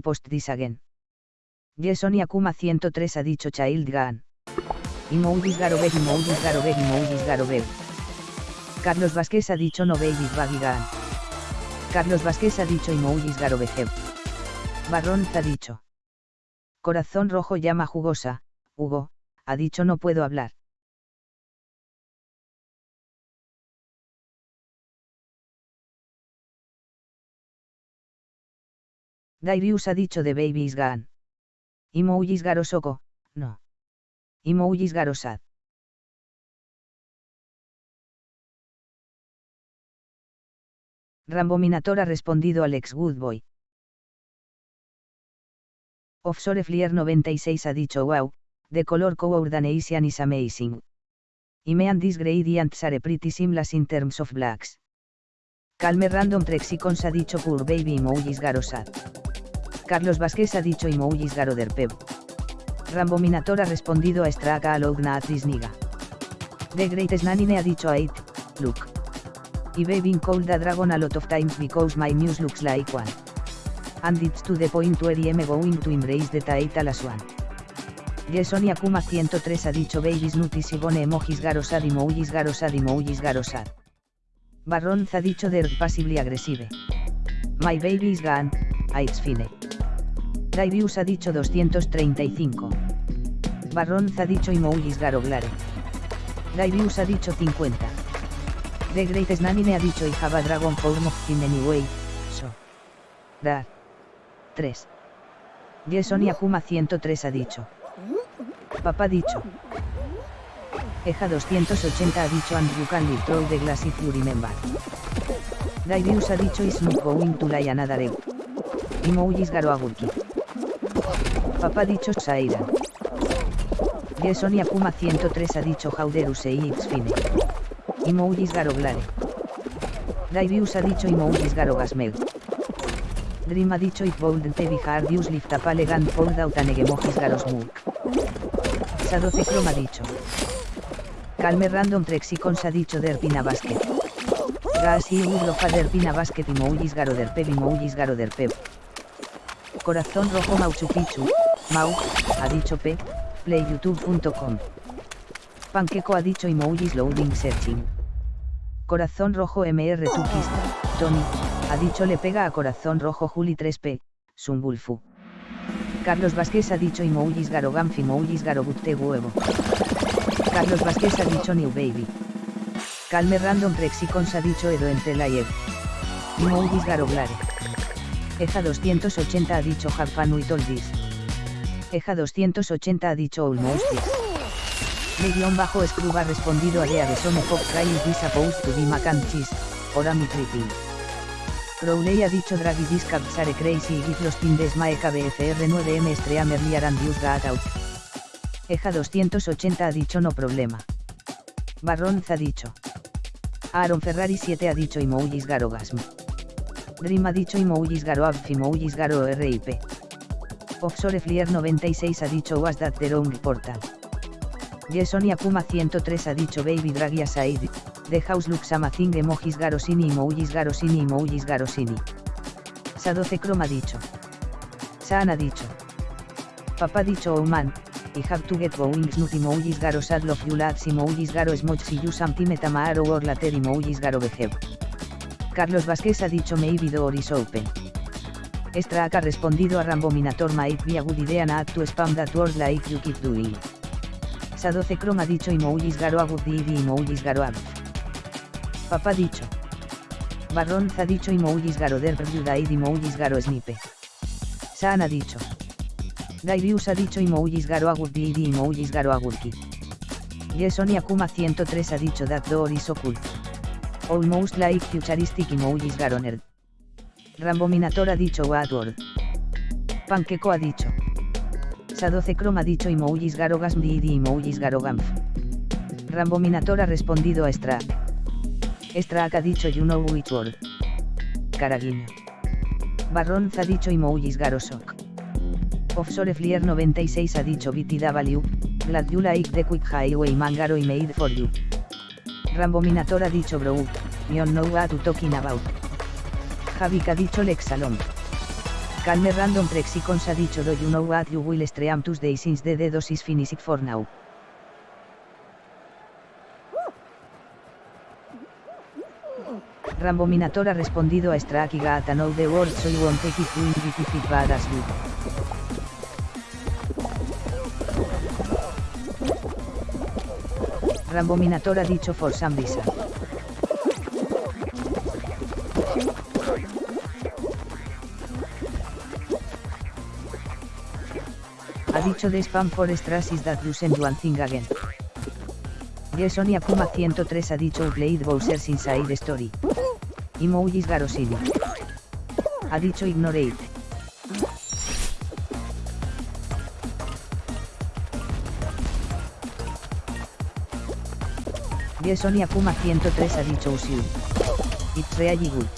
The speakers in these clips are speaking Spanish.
post this again. Jason Akuma 103 ha dicho Child Gun. Emojis Garobeg, emojis Garobeg, emojis Garobeg. Carlos Vázquez ha dicho no baby baggy gun. Carlos Vázquez ha dicho emojis Garobeg. Barrón ha dicho. Corazón rojo llama jugosa, Hugo, ha dicho no puedo hablar. Dairius ha dicho de Baby Gone. Imoulis Garosoko, no. Imoulis Garosad. Rambominator ha respondido Alex Goodboy. Offshore Flier 96 ha dicho wow, the color coordination is amazing. Imean this gradients are pretty seamless in terms of blacks. Calme Random Trexicons ha dicho Poor Baby Emojis Garosad. Carlos Vázquez ha dicho Emojis Garoderpev. Rambo Minator ha respondido a Straka Alogna Atrisniga. The Greatest Nanine ha dicho a It, look. Y Baby Cold a Dragon a lot of times because my news looks like one. And it's to the point where I'm going to embrace the title as one. Jason Akuma 103 ha dicho Babies Nutis y Bone Emojis Garosad Emojis Garosad Emojis Garosad. Barron ha dicho They're passively aggressive. My baby is gone, it's fine. Darius ha dicho 235. Barron ha dicho Imoulis Garoglare. Darius ha dicho 50. The Greatest Nanine ha dicho I have a dragon form of in anyway, so. Dar. 3. Jason Akuma 103 ha dicho. Papá dicho. Eja 280 ha dicho and you can live through the glass if you remember. Darius ha dicho is not going to lie another egg. Imoulis Garoagurki. Papá dicho Saira. Jason Akuma 103 ha dicho Hauderus e it's fine. Imoulis Garoglare. Darius ha dicho Imoulis Garogasmeg. Dream ha dicho it bold te bihardius lift up elegant fold out anegemojis garosmuk. Sadoce Chrome ha dicho. Calme Random Trexicons ha dicho Derpina Basket. Gas y Urlofa Derpina Basket y Moulis Garo Derpeb y Garo Derpeb. Corazón Rojo Mauchu Picchu, Mau, ha dicho P, playyoutube.com. Panqueco ha dicho Emojis Loading Searching. Corazón Rojo MR Tukista, Tony, ha dicho le pega a Corazón Rojo Juli 3P, Sumbulfu. Carlos Vázquez ha dicho Emojis Garogamf Emojis Garobutte Huevo. Carlos Vázquez ha dicho New Baby. Calme Random Prexicons ha dicho Edo entre Layer. Emojis Garoblare. Eja 280 ha dicho with all this. Eja 280 ha dicho. De guion bajo Scrub ha respondido a Dea de Some Pop Try is this supposed to be mac and cheese, or am I tripping? Crowley ha dicho Draghi this cats are crazy y give los tindes mae KBFR 9M Streamer Liar and use out. Eja 280 ha dicho no problema. Barron ha dicho. Aaron Ferrari 7 ha dicho Emojis Garogasm. Dream ha dicho Emojis Garo Abf Emojis Garo RIP. Offshore Flier 96 ha dicho Was that the wrong portal. Jason Akuma 103 ha dicho Baby Draghi Aside, The House looks amazing Emojis Garosini Emojis Garosini Emojis Garosini. Sa12 Chrome ha dicho. Saan ha dicho. Papá dicho Oh I have to get going snut emojis garo sad love you lads emojis garo smoch si you something tamaro or later emojis garo behave. Carlos Vázquez ha dicho maybe door is open. Strack ha respondido a Rambo Minator might be a good idea not to spam that word like you keep doing. Sa12 Chrome ha dicho emojis garo a good idea emojis garo a Papá dicho. Barron ha dicho emojis garo der died emojis garo snipe. Saan ha dicho. Dairius ha dicho Emojis Garo Agurki y Emojis Garo Agurki. Jason Akuma 103 ha dicho That door is occult. Almost like futuristic Emojis Garo Nerd. Rambo Minator ha dicho What word. Panqueco ha dicho. Sa12 Chrome ha dicho Emojis Garo Gasm y Emojis Garo Gamf. Rambo Minator ha respondido a Strack. Strack ha dicho You know which word. Caraguiño. Barron ha dicho Emojis Garo Sok. Offshore Flier 96 ha dicho BTW, glad you like the quick highway mangaro y made for you. Rambo Minator ha dicho bro, you know what to talking about. Javik ha dicho Lex Salom. Calme random prexicons ha dicho do you know what you will stream Tuesday since the dead is finished for now. Rambominator ha respondido a Gata know the word so you won't take it to it bad as you. Rambominator ha dicho for some reason. Ha dicho de spam for stress is that you send one thing again. Jason Akuma 103 ha dicho played Bowser's Inside Story. Emojis Garosini. Ha dicho ignorate. Jason Akuma 103 ha dicho Usiu. It's really good.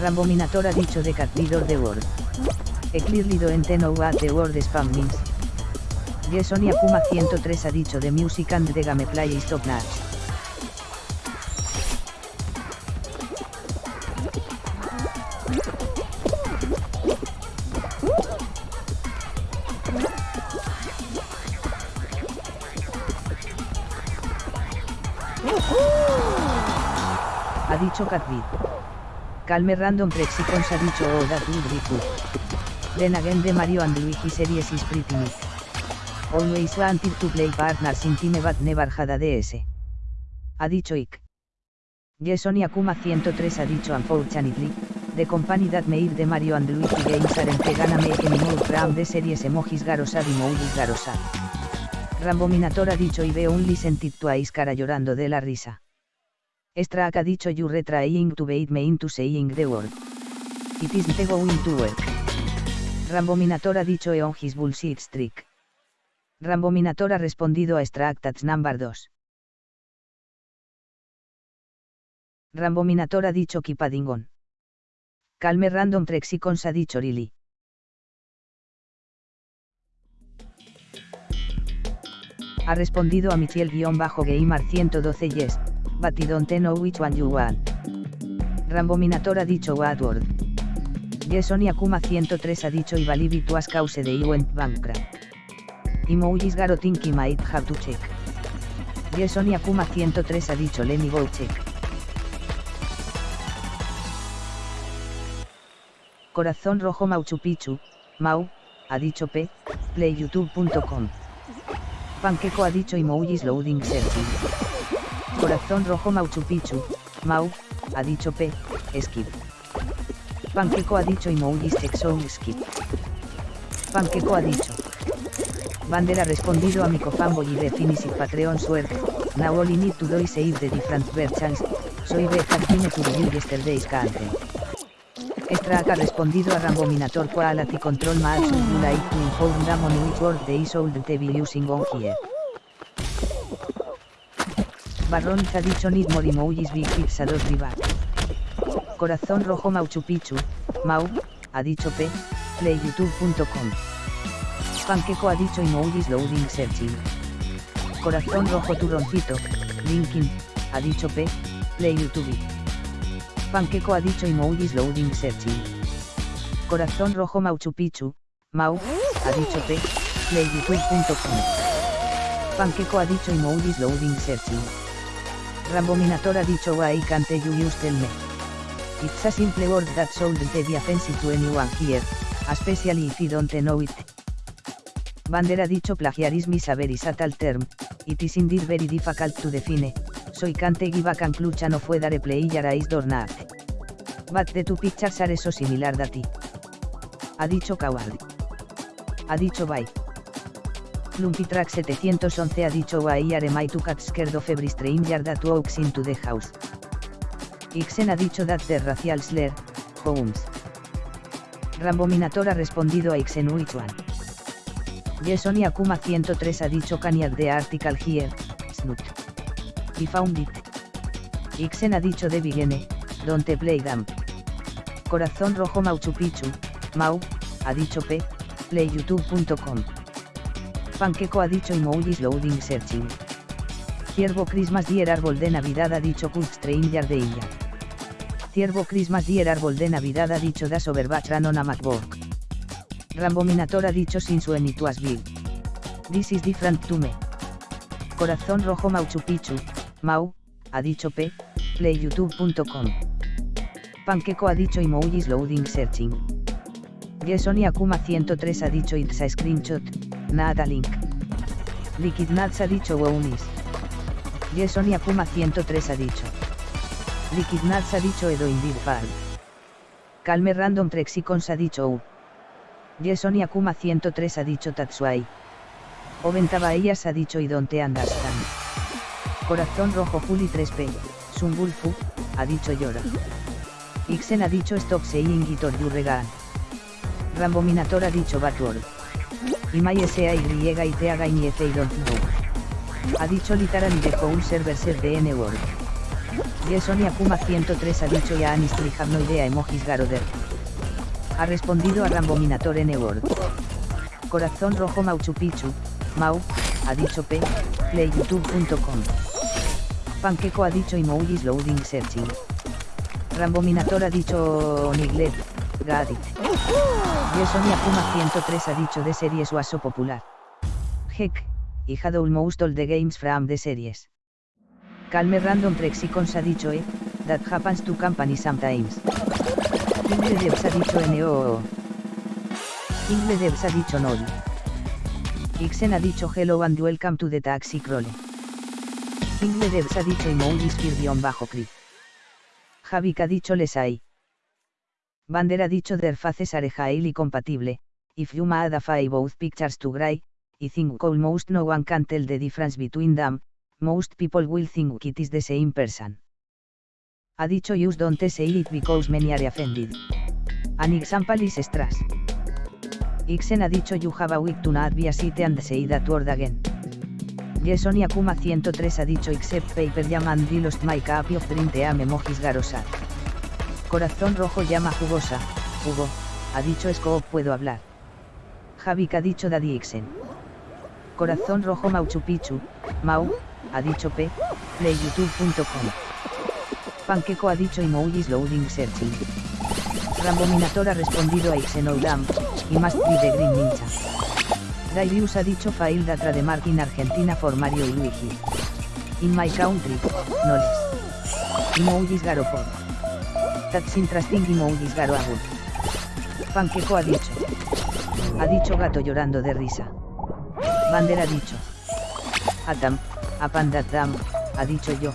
Rambominator ha dicho de Cat the World. E clearly don't know what the word spam means. Jason Akuma 103 ha dicho de music and the gameplay is top dicho. Calme Random Prexicons ha dicho Oh that would be. Then again de Mario and Luigi series is pretty neat. Always wanted to play partners in time but never had a DS. Ha dicho Ick. Jason Akuma 103 ha dicho Unfortunately, the company that made the Mario and Luigi games aren't gonna make any more from the series emojis garosad y moujis garosad. Rambominator ha dicho y veo un to a cara llorando de la risa. Strack ha dicho you retrying to bait me into saying the word. It isn't going to work. Rambominator ha dicho e on his bullshit streak. Rambominator ha respondido a Strack that's number 2. Rambominator ha dicho Kipadingon. Calme Random Trexicons ha dicho Lily. Ha respondido a Michiel-Gamer 112 yes, but I don't know which one you want. Rambominator ha dicho what word. Jason Akuma 103 ha dicho y believe it was cause de I went bankrupt. Emojis Garo think I might have to check. Jason Akuma 103 ha dicho let me go check. Corazón Rojo Mauchu Picchu, Mau, ha dicho P, playyoutube.com. Panqueco ha dicho emojis loading searching. Corazón rojo Mauchu Picchu, Mau, ha dicho P, skip. Panqueco ha dicho emojis sexo skip. Panqueco ha dicho. Bandera ha respondido a mi cofanboy y de finish Patreon suerte, now only need to do save the different versions, soy de Jardine to review yesterday's content. Strack ha respondido a Rambominator Quality Control you like to inform them on which word they sold the be using on here. Barrón dicho Need Morimoulis Big 2 Rival. Corazón Rojo Mauchu Picchu, Mau, ha dicho P, playyoutube.com. Panqueco ha dicho Emojis Loading Searching. Corazón Rojo Turroncito, Linkin, ha dicho P, playyoutube. Panqueco ha dicho Emojis Loading Searching. Corazón Rojo Mauchu Picchu, Mau, ha dicho P, playyoutube.com. Panqueco ha dicho Emojis Loading Searching. Rambominator ha dicho why can't you use tell me. It's a simple word that shouldn't be offensive to anyone here, especially if you don't know it. Bander ha dicho plagiarism is a very subtle term, it is indeed very difficult to define, so I can't give a conclusion of whether a player is not. But the two pictures are so similar that it. Ha dicho Kawad. Ha dicho bye. Track 711 ha dicho Why are my two cats scared of every stranger that walks into the house. Ixen ha dicho that the racial slur, Holmes. Rambominator ha respondido a Ixen which one. Jason y Akuma 103 ha dicho can the the article here, Snoot. Y found it. Ixen ha dicho de Vigene, don't play them. Corazón rojo Mauchu Picchu, Mau, ha dicho P, playyoutube.com. Panqueco ha dicho emojis loading searching. Ciervo Christmas Dier Árbol de Navidad ha dicho Kurt Stranger de Illa. Ciervo Christmas Dier Árbol de Navidad ha dicho Das Overbach Ranona MacBook. Rambominator ha dicho Sin su Bill. This is different to me. Corazón Rojo Mauchu Picchu, Mau, ha dicho P, playyoutube.com. Panqueco ha dicho Emojis Loading Searching. Gesoni Akuma 103 ha dicho It's a screenshot, nada link. Liquid Nuts ha dicho Wownis. Gesoni Akuma 103 ha dicho. Liquid Nuts ha dicho Edo Indeed Pal. Calme Random Trexicons ha dicho U. Gesoni Akuma 103 ha dicho Tatsuai. Oventabaellas ha dicho y donde understand. Corazón rojo Juli 3P, Sumbulfu, ha dicho llora. Ixen ha dicho stop saying it or you regan. Rambominator ha dicho backward. Imai S.A.Y. y te haga y don't. Ha dicho literally de un server ser de N-word. Yesonia Puma 103 ha dicho ya anis no idea emojis garoder. Ha respondido a Rambominator N-word. Corazón rojo Mauchu Picchu, Mau, ha dicho P, playyoutube.com. Panqueco ha dicho emojis loading searching. Rambominator ha dicho Niglet, Gadit. Yesonia Puma 103 ha dicho de series waso popular. Heck, y had almost all the games from the series. Calme Random Trexicons ha dicho E, that happens to company sometimes. Ingle ha dicho NOO. Ingle ha dicho NOL. Ixen ha dicho hello and welcome to the taxi crawler. Ingle Devs ha dicho emojis bajo cri. Javik ha dicho lesai. Bander ha dicho der faces are highly compatible, if you made a both pictures to gray, I think almost no one can tell the difference between them, most people will think it is the same person. Ha dicho use don't say it because many are offended. An example is stress. Ixen ha dicho you have a week to not be a city and say that word again. Yesonia Kuma 103 ha dicho except paper llama and lost my copy of print am emojis garosar. Corazón rojo llama jugosa, Hugo, ha dicho Scoop puedo hablar. Javik ha dicho Daddy Ixen. Corazón rojo Mauchu Picchu, Mau, ha dicho P, playyoutube.com. Panqueco ha dicho emojis loading searching. Rambominator ha respondido a Ixenoudam, y más de Green Ninja. Darius ha dicho Fail Datra de Mark in Argentina for Mario y Luigi. In my country, no les. Emojis Garopor. That's interesting emojis Garo Panqueco ha dicho. Ha dicho gato llorando de risa. Bander ha dicho. Atam, apandatam, ha dicho yo.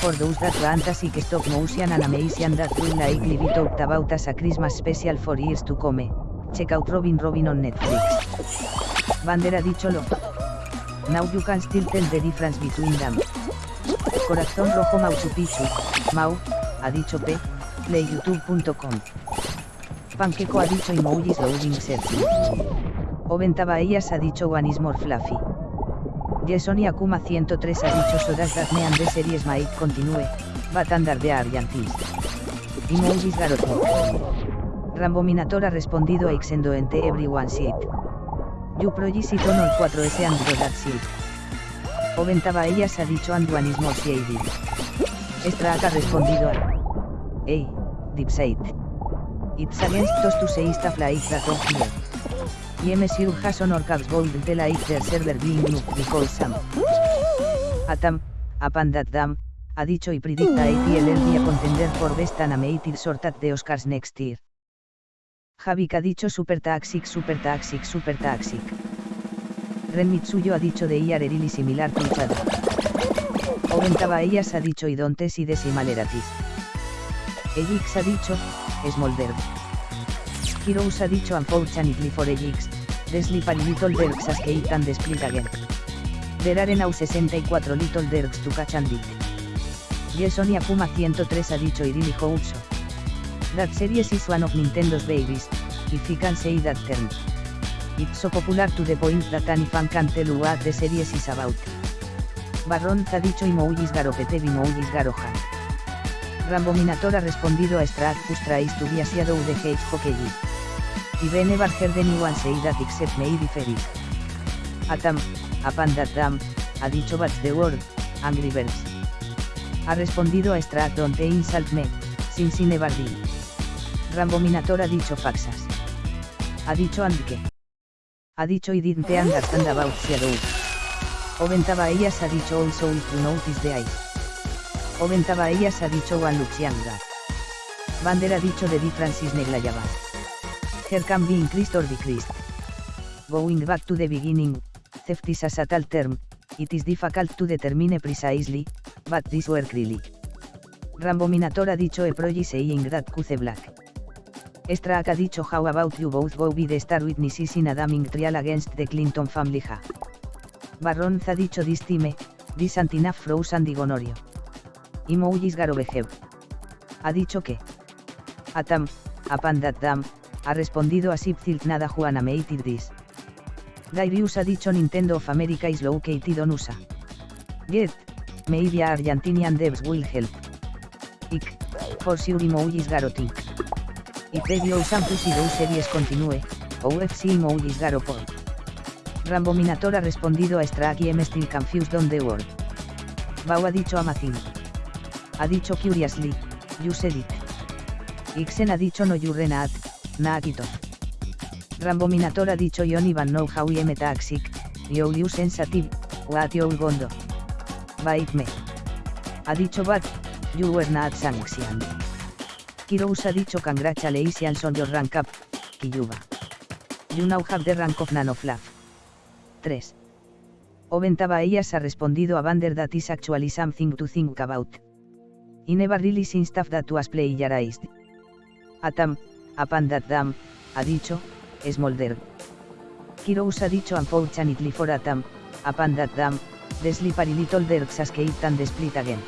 For those that fantasy que stop motion and amazing that will like live it out about as a Christmas special for years to come. Check out Robin Robin on Netflix. Bander ha dicho lo. Now you can still tell the difference between them. Corazón rojo Mauchu Picchu, Mau, ha dicho P, playyoutube.com. Panqueco ha dicho emojis loading searching. Oventaba ellas ha dicho one is more fluffy. Jesoni Akuma 103 ha dicho sodas me and the series might continue, but under the Argentis. Emojis garoto. Rambominator ha respondido a Xendo ente everyone shit. You projis it on 4S and that shit. Oventaba ellas ha dicho and one is more shady. Strack ha respondido a Hey, Dipside. It's against us to say stuff like that on here. YMSU has honor caps bold the their server being looked because some. Atam, upon that dam, ha dicho y predicta ATL el día contender for best animated short at the Oscars next year. Javik ha dicho super taxic super taxic super taxic. Ren Mitsuyo ha dicho de IAR really similar other. Oventaba ellas ha dicho y dontes y decimaleratis. Ejix ha dicho, Smolder. Heroes ha dicho unfortunately for Ejix, the slippery little dergs as Kate and split again. There are now 64 little dergs to catch and it. Yesonia Puma 103 ha dicho y really hope so. That series is one of Nintendo's babies, if you can say that term. It's so popular to the point that any fan can tell what the series is about. Barron ha dicho Imoulis Garopete Imoulis Garohan. Rambominator ha respondido a Strad Tries to be asiado de hate hockey. Y bene barger de say that except me differit. Atam, apan that dam, ha dicho but the word, Angry Birds. Ha respondido a Strat Don't Insult Me, sin sin Rambo Minator ha dicho faxas. Ha dicho and que. Ha dicho y didn't understand about shadow. Oventaba ellas ha dicho also if you notice the eyes. Oventaba ellas ha dicho one looks younger. Bander ha dicho de Francis Neglayaban. Her can be increased or decreased. Going back to the beginning, theft is a subtle term, it is difficult to determine precisely, but this work really. Rambo Minator ha dicho e proji saying that cuce black. Strack ha dicho how about you both go be the star witnesses in a damning trial against the Clinton family ha. Ha dicho this time, this antinaf frozen digonorio. Imoulis garobehev. Ha dicho que. Atam, apan that dam, ha respondido a Sipzilt nada Juana meited this. Gairius ha dicho Nintendo of America is located on USA. Get, maybe Argentinian devs will help. Ik, for sure emojis garotin. Y previo Sampus y series continue, OFC emojis garopol. Rambo Minator ha respondido a Strack y M still confused on the world. Bau ha dicho Amazon. Ha dicho curiously, you said it. Ixen ha dicho no you renat, naakito. Rambo Minator ha dicho Yon Ivan know how I am taxic, you you sensitive, what you gondo. Bite me. Ha dicho but, you were not sanctioned. Kirous ha dicho congratulations on your rank up, Kiyuba. You now have the rank of Nanoflaf. 3. Oventaba ellas ha respondido a Vander that is actually something to think about. I never really seen stuff that was plagiarized. Atam, upon that dam, ha dicho, Smolder. Kirous ha dicho unfortunately for Atam, upon that dam, the slippery little derks as it and split again.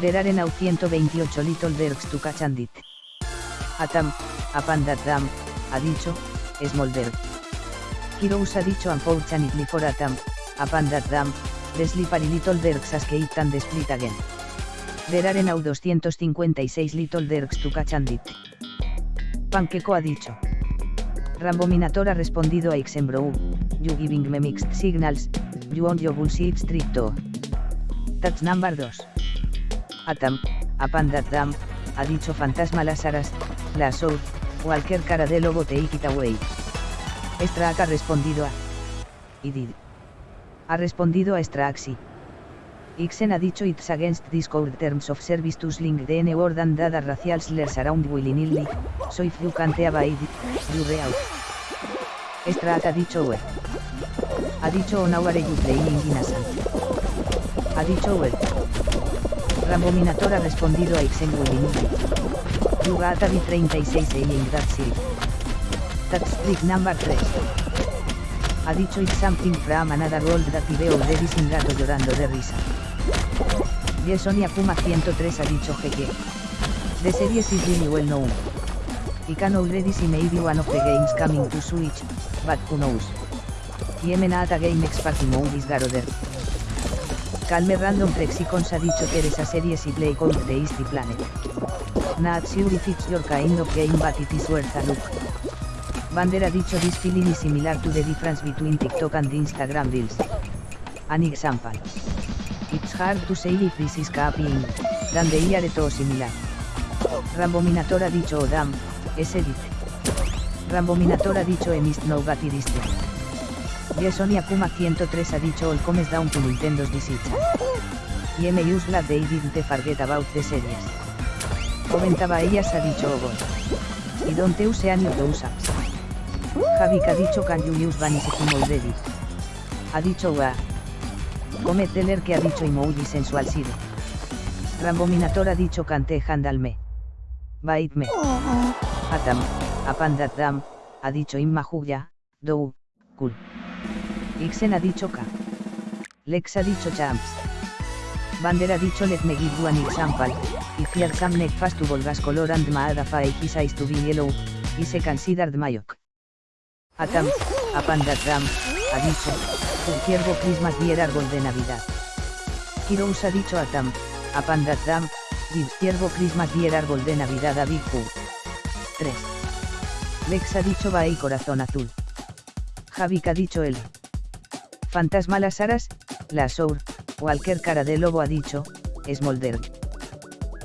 There are now 128 little derks to catch and it. Atam, upon that dam, ha dicho, Smolder. Kirous ha dicho unfortunately for Atam, upon that dam, the slippery little derks as it and split again. There are now 256 little derks to catch and it. Panqueco ha dicho. Rambo Minator ha respondido a Xembro. You giving me mixed signals, you on your bullshit stricto. Touch number 2. Atam, a Pandat Dam, ha dicho Fantasma las aras, la South, cualquier cara de lobo te it away. Strack ha respondido a. Y did. Ha respondido a Straxi. Ixen ha dicho it's against this code terms of service to sling the n word and data racial slurs around willy-nilly, so if you can't avoid it, you out. Strack ha dicho well. Ha dicho on our you playing innocent. Ha dicho well. Rambo Minator ha respondido a Ixen willy-nilly. You got a 36 saying that's it. That's trick number 3 ha dicho it's something from another world that I veo sin gato llorando de risa. Sonia Puma 103 ha dicho GG. The series is really well known. I can already see maybe one of the games coming to Switch, but who knows. Yemenata Game Expert Mode is Garoder. Calme Random Plexicons ha dicho que eres a series y play code the Easty Planet. Not sure if it's your kind of game but it is worth a look. Bander ha dicho this feeling is similar to the difference between TikTok and Instagram Reels. An example. Hard to say if this is copying, than the are todo similar. Rambo Minator ha dicho oh damn, es edit. Rambo Minator ha dicho emist no gatiriste. Sonia Puma 103 ha dicho all comes down to Nintendo's decision. Y M use glad they didn't forget about the series. Comentaba ellas ha dicho oh god. Y don't use any of those apps. Javik ha dicho can you use Vanisecum already. Ha dicho wa. Comet Deller que ha dicho emoji sensual side. Rambo Minator ha dicho cante handalme. Baitme. Atam, apandat dam, ha dicho Imma Juya, dou, cool. Ixen ha dicho ka. Lex ha dicho champs. Bander ha dicho let me give you an example, if you're some neck fast to volgas color and maada fa his eyes to be yellow, is considered mayok. Atam, Apandatram, ha dicho, un ciervo Christmas dier árbol de Navidad. Kirous ha dicho Atam, Apandatram, gives ciervo Christmas dier árbol de Navidad a Big 3. Lex ha dicho va y corazón azul. Javik ha dicho él. Fantasma las aras, la Walker cara de lobo ha dicho, Smolder.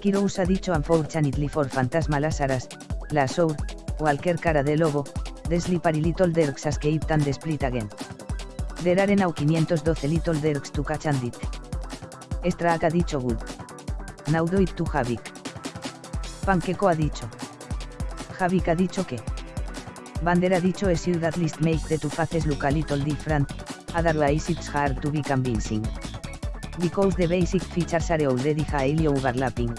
Kirous ha dicho unfortunately for fantasma Lazaras, la sour, Walker cara de lobo, Desli pari little derks escape and split again. Der are now 512 little derks to catch and it. Straak ha dicho good. Now do it to Javik. Panqueco ha dicho. Javik ha dicho que. Bander ha dicho es you that list make the two faces look a little different, otherwise it's hard to be convincing. Because the basic features are already highly overlapping.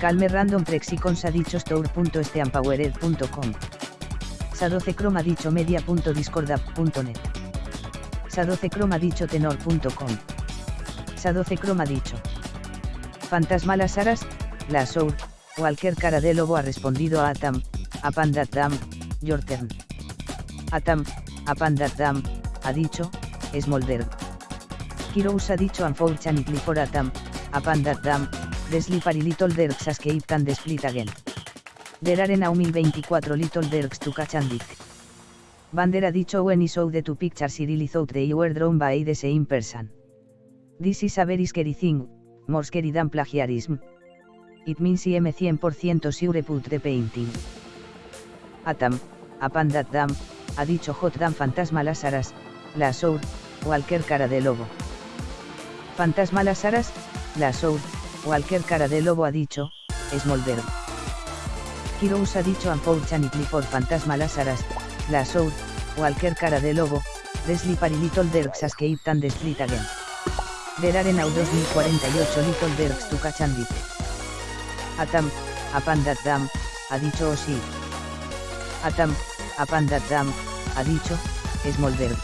Calmer Random Prexicons ha dicho store.steampowered.com. Sadoce Chrome ha dicho media.discordapp.net. Sadoce Chrome ha dicho tenor.com. Sadoce Chrome ha dicho. Fantasma las aras, la soul, cualquier cara de lobo ha respondido a Atam, a Pandat Dam, your turn. Atam, a Pandat Dam, ha dicho, Smolder. Kirous ha dicho unfortunately for Atam, a Pandat Dam, Desli pari little derks escape and split again. There are now 1024 little derks to catch and it. Bander ha dicho when he saw the two pictures really thought they were drawn by the same person. This is a very scary thing, more scary than plagiarism. It means I am 100% sure put the painting. Atam, a Pandat Dam, ha dicho Hot Dam Fantasma las aras, la sour, cualquier cara de lobo. Fantasma las aras, la sour, cualquier cara de lobo ha dicho, Smolder. Kirous ha dicho unfortunately for Fantasma las aras, la sour, cualquier cara de lobo, Desli pari little derks escape and split again. There are now 2048 little derks to catch and it. Atam, a Pandat Dam, ha dicho o sí. Atam, a Pandat Dam, ha dicho, Smolder.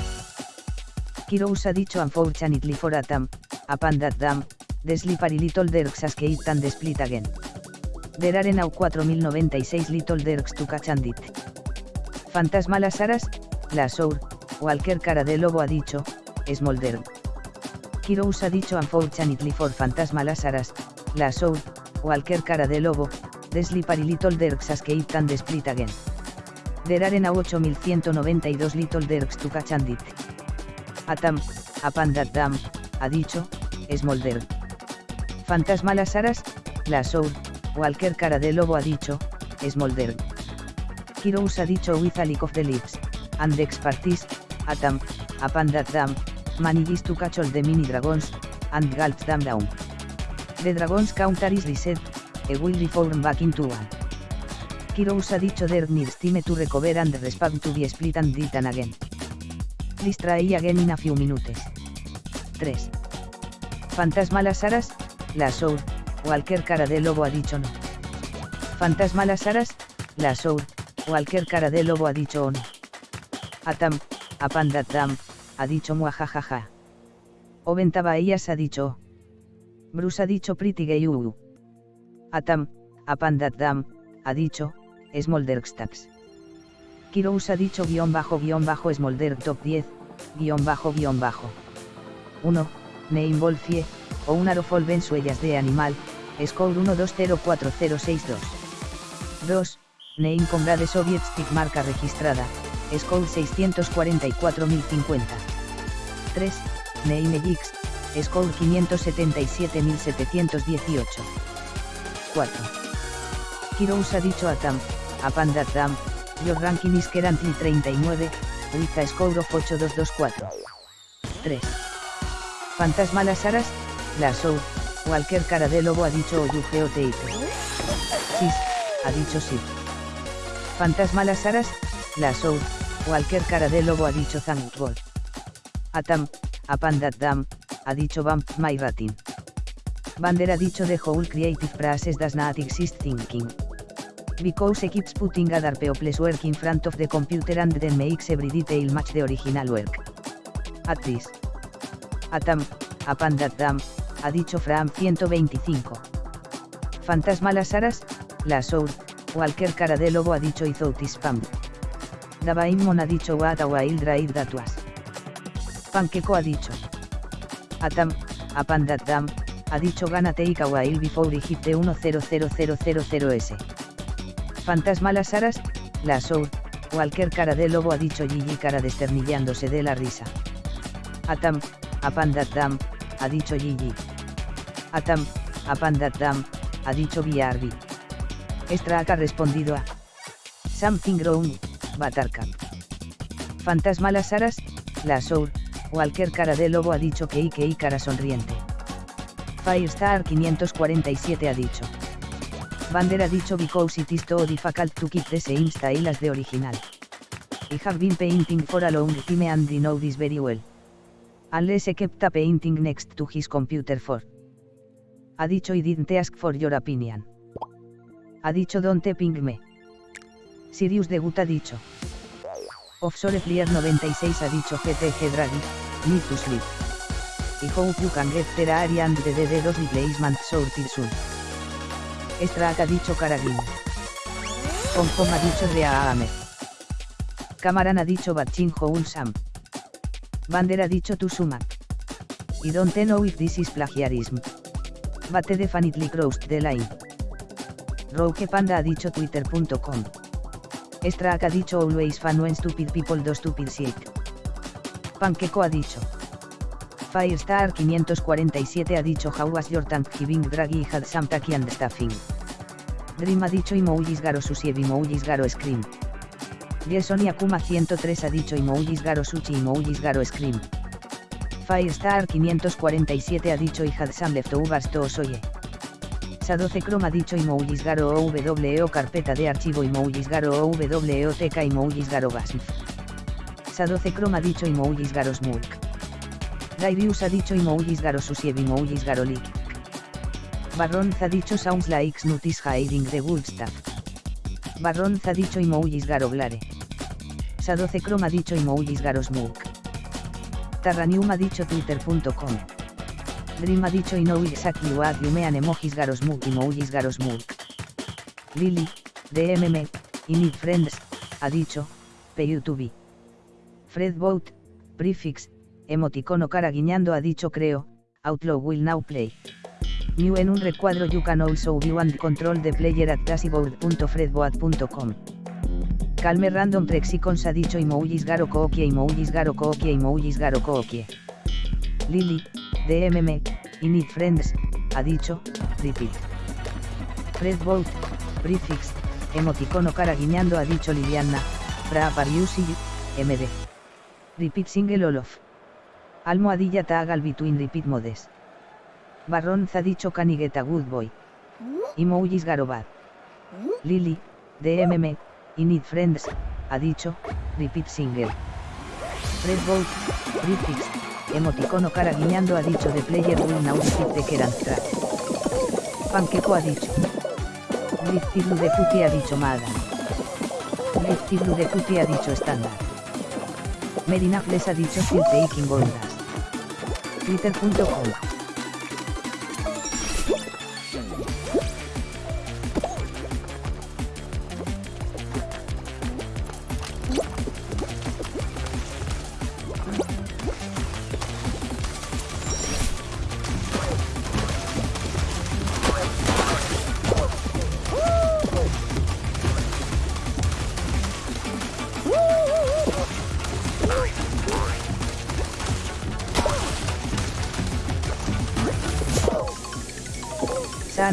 Kirous ha dicho unfortunately for Atam, a Pandat Dam, Desli pari little derks escape and split again. There are now 4096 little derks to catch and it. Fantasma las aras, la sour, cualquier cara de lobo ha dicho, Smolder. Kirous ha dicho unfortunately for Fantasma las aras, la sour, cualquier cara de lobo, Desli pari little derks escape and split again. There are now 8192 little derks to catch and it. Atam, a Pandat Dam, ha dicho, Smolder. Fantasma las aras, la sour, cualquier cara de lobo ha dicho, Smolder. Kirous ha dicho with a lick of the lips, and the expertise, Atam, a Pandat Dam, managed to catch all the mini dragons, and gulp them down. The dragons counter is reset, e will reform back into one. Kirous ha dicho there needs time to recover and respect to be split and eaten again. Try again in a few minutes. 3. Fantasma las aras, la sour, cualquier cara de lobo ha dicho no. Fantasma las aras, la sour, cualquier cara de lobo ha dicho o no. Atam, a Pandat Dam, ha dicho muajajaja. Oventa Bahías ha dicho. Bruce ha dicho pretty gay uu. Atam, a Pandat Dam, ha dicho, Smoldergstabs. Kirous ha dicho guion bajo guion bajo Smolder top 10, guion bajo guion bajo. 1. Name Wolfie, o un arofol suellas de animal, score 12040062. 2. Name Comrade Soviet Stick marca registrada, score 644050. 3. Name Egix, score 577718. 4. Kirous ha dicho a Tam, a Pandat Dam, your ranking is currently 39, with a score of 8224. 3. Fantasma las aras, la soul, cualquier cara de lobo ha dicho Oyuge Teite. Sis, ha dicho sí. Fantasma las aras, la soul, cualquier cara de lobo ha dicho Thankful. Atam, a Pandat Dam, ha dicho Vamp My Ratin. Bander ha dicho The whole creative process does not exist thinking. Because it keeps putting other people's work in front of the computer and then makes every detail match the original work. At this. Atam, a Pandat Dam, ha dicho Fram 125. Fantasma las aras, la sour, cualquier cara de lobo ha dicho Izoutis Spam. Davaimon ha dicho What a wild ride that was. Panqueco ha dicho. Atam, a Pandat Dam, ha dicho Gana take a while before the 100000s. Fantasma las aras, la sour, cualquier cara de lobo ha dicho Gigi cara desternillándose de la risa. Atam, a Pandat Dam, ha dicho Gigi. Atam, Apandatam, ha dicho BRB. Strack ha respondido a Something Wrong, Batarka. Fantasma las aras, la soul, Walker cara de lobo ha dicho que y cara sonriente. Firestar 547 ha dicho. Bander ha dicho because it is too difficult to keep the same style as the original. I have been painting for a long time and I know this very well. Unless I kept a painting next to his computer for. Ha dicho I didn't ask for your opinion. Ha dicho don't ping me. Sirius de Gut ha dicho. Offshore Flyer 96 ha dicho GTG Draghi, need to sleep. I hope you can get there area and the DD2 replacement sorted soon. Strack ha dicho Karagin. Kong ha dicho Rea Ahmed. Cameron ha dicho Batchin Sam. Bander ha dicho Tusumak. I don't know if this is plagiarism. Bate definitely crossed the line. Rogue Panda ha dicho twitter.com. Strack ha dicho always fan when stupid people do stupid shit. Panqueco ha dicho. Firestar 547 ha dicho How was your Thanksgiving Draghi had some tacky and stuffing. Dream ha dicho Imoulis Garo Sushi Imoulis Garo Scream. Jason Akuma 103 ha dicho Imoulis Garo Sushi Imoulis Garo Scream. Firestar 547 ha dicho I had some leftovers to oye. Sadoce Chrome ha dicho Imoulis Garo OWO carpeta de archivo Imoulis Garo OWO teca Imoulis Garo Gasm. Sadoce Chrome ha dicho Imoulis Garo Smulk. Gairius ha dicho Imoulis Garo Susiev Imoulis Garo Lik. Barronz ha dicho Sounds like Snutis hiding the good stuff. Barronz ha dicho Imoulis Garo Glare. Sadoce Chrome ha dicho Imoulis Garo Smulk. Tarranium ha dicho twitter.com. Dream ha dicho I know exactly what you mean emojis Garo Smulk Imoulis Garo Smulk. Lily, DMM, I need friends, ha dicho, PYouTube. Fred Boat, prefix, emoticono cara guiñando ha dicho creo, Outlaw will now play. New en un recuadro you can also view and control the player at classiboard.fredboat.com. Calme random prexicons ha dicho emojis garo kookie emojis garo kookie emojis garo kookie. Lily, DMM, I need friends, ha dicho, repeat. Fredboat, prefix, emoticono cara guiñando ha dicho Liliana, Bra Pariusi, MD. Repeat single Olof. Almohadilla taagal between repeat modes. Barronz ha dicho canigueta good boy. Emojis garobad. Lily, DMM, I need friends, ha dicho, repeat single. Fred Bolt, prefix, emoticono cara guiñando ha dicho de player repeat the current track. Panqueco ha dicho. Lifty Blue de Puti ha dicho Madan. Lifty Blue de Puti ha dicho estándar. Medina Fles ha dicho Still Taking Goldas. Twitter.com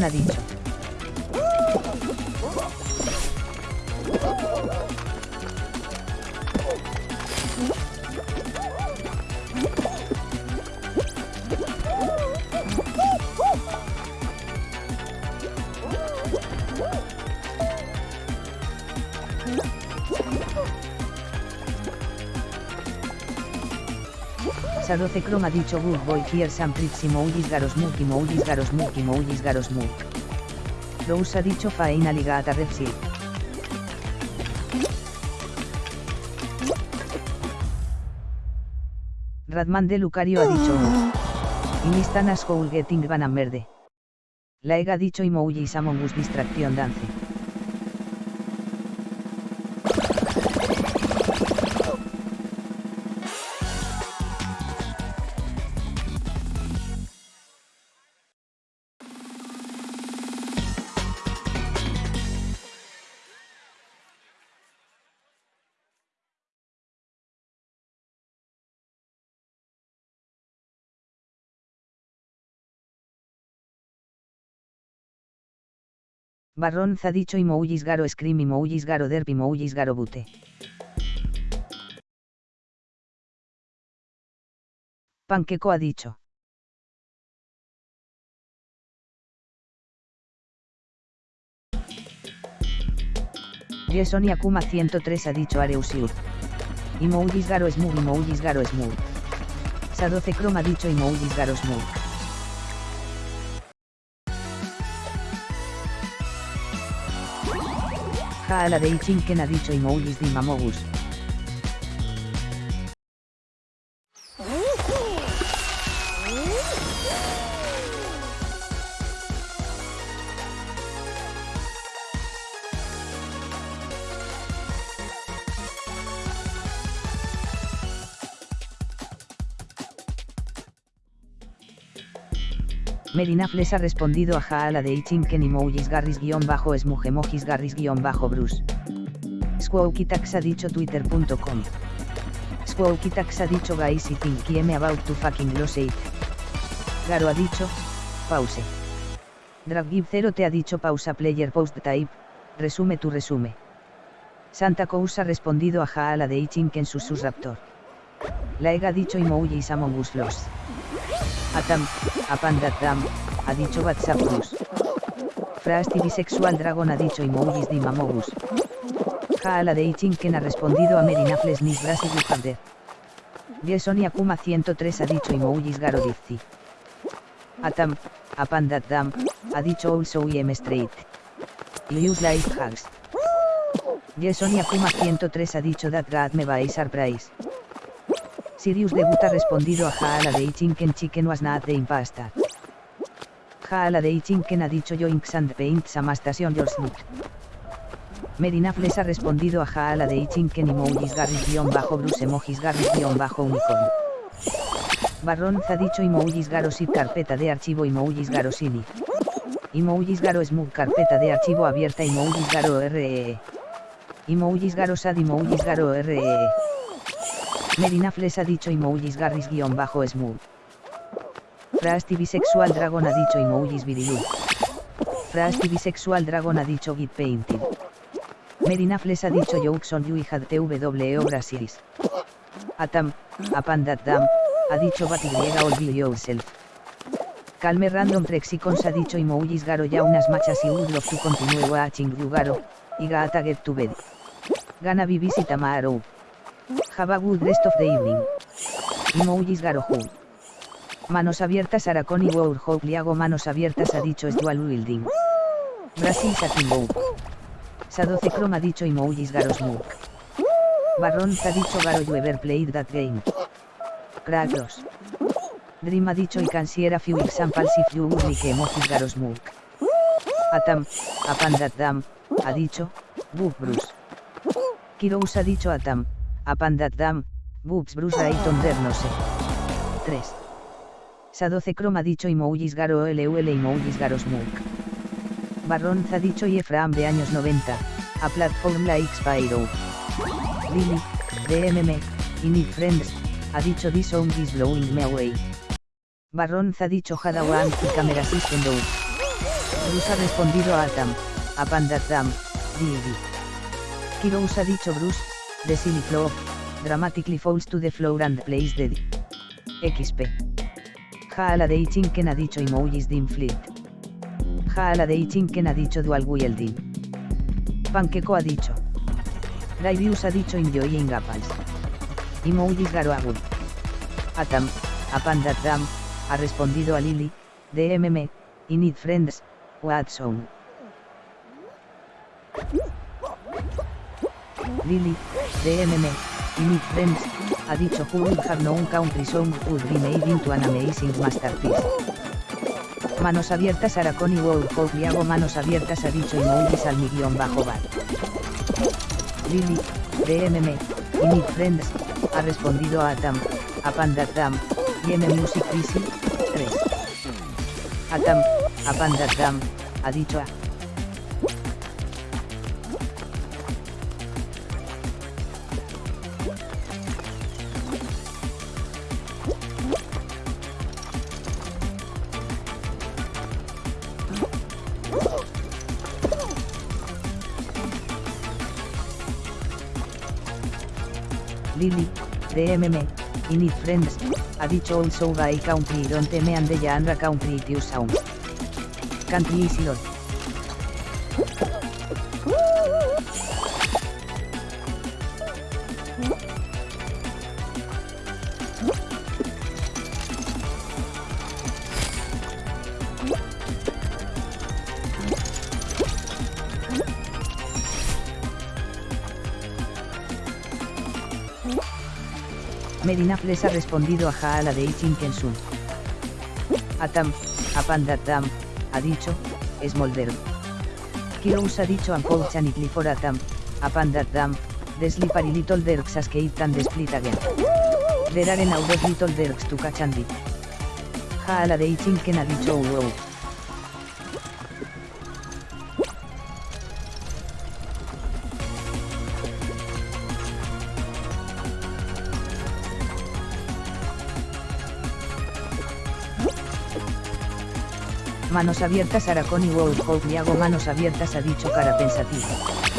San Sadoce Chrome ha dicho good boy here some pretty emojis garosmuk emojis garosmuk emojis garosmuk. Rose ha dicho faena ligata repsil. Radman de Lucario ha dicho Inistanas Howl Getting Van Merde. Laega ha dicho emojis Among Us Distracción Dance. Barrón dicho y garo scream y garo derp y garo bute. Panqueco ha dicho. Jason Akuma 103 ha dicho Areusiur. Imoujis garo smug Imoujis garo smug. Sadoce Chrome ha dicho Imoujis garo smug. Jaala de Ichinken ha dicho Imoujis Dimamogus. Merinafles ha respondido a Jaala de Ichinken y Moujis Garris-Smugemojis Garris-Bruce. Squawkitax ha dicho twitter.com. Squawkitax ha dicho guys y think I'm about to fucking lose it. Garo ha dicho, pause. Draggive 0 te ha dicho pausa player post type, resume tu resume. Santa Cous ha respondido a Jaala de Ichinken sus raptor. Laega ha dicho emojis among us. Atam, Apandatam, ha dicho WhatsApp Plus. Frasti bisexual dragon ha dicho emojis di mamogus. Jaala de Ichinken ha respondido a Merinafles Nis Brasil Harder. Jason Akuma 103 ha dicho emojis garo dizzi. Atam, Apandatam, ha dicho also IM Straight. Lius Life Hags. Jason Akuma 103 ha dicho that God me by surprise. Sirius Debut ha respondido a Jaala de Ichinken Chicken was not the impasta. De Ichinken ha dicho Yoinks and Paints Amastation Yours Merinafles ha respondido a Jaala de Ichinken emojis garris-bruce emojis garris-unicorn. Barron ha dicho emojis garosit carpeta de archivo emojis garosili. Emojis garo smooth carpeta de archivo abierta emojis garo ree. Emojis garosad emojis garo ree. Merinafles ha dicho emojis garris-smooth. Frasti bisexual dragon ha dicho emojis virilu. Frasti bisexual dragon ha dicho git painted. Merinafles ha dicho Joukson you had tw Brasilis. Atam, apandatam, ha dicho batiliega all be yourself. Calme random Prexicons ha dicho emojis garo ya unas machas y would love to continue watching you garo, y gaata get to bed. Gana visit tomorrow. Have a good rest of the evening. Emojis Garohu. Manos abiertas Araconi Warhol Liago Manos abiertas ha dicho Dual Wielding. Brasil Satimbo. Sadoce Chrome ha dicho Emojis Garosmuk. Barron ha dicho Garo you ever played that game. Kratos. Dream ha dicho y cansiera few examples if you would like emojis Garosmuk. Atam, Apandatam, ha dicho, Buf Bruce. Kirous ha dicho Atam, Apandatam, Boobs Bruce Rayton no sé. 3. Sadoce Chrome ha dicho Imoulis Garo LUL Imoulis Garo Smoke. Barron ha dicho y Efraim de años 90, a platform like Spyro. Lily, DMM, y Nick Friends, ha dicho This song is blowing me away. Barron ha dicho Hadawan y Camera System Do. Bruce ha respondido a Atam, a Pandatam, Didi. Kirous ha dicho Bruce, The Silly Flow, dramatically falls to the floor and plays the XP. Jaala de Ichinken ha dicho emojis dim fleet. Jaala de Ichinken ha dicho dual wielding. Panqueco ha dicho. Daivius ha dicho enjoying apples. Emojis garoagul. Atam, apandatam, ha respondido a Lily, DMM, y need friends, Watson. Lily, DMM, y Nick Friends, ha dicho Who would have known country song would be made into an amazing masterpiece. Manos abiertas Araconi World y hago manos abiertas ha dicho emojis al mi guion bajo bar. Lily, DMM, y Friends, ha respondido a Atam, a Pandatam, y M Music Easy, 3. Atam, a Pandatam, ha dicho a Lily, DMM, Init Friends, ha dicho also by country don't me and the Andra country to sound. Country is Merinafles ha respondido a Jaala de Ichin Kensun. Atam, Apandatam, ha dicho, Smolder. Kirous ha dicho Ampouchan y Clifford Atam, Apandatam, Deslipar y Little Derks as Keitan de Split Again. Deraren Audet Little Derks tu Kachandi. Jaala de Ichin Ken ha dicho wow. Manos abiertas Aracón y World Hope y hago manos abiertas ha dicho cara pensativa.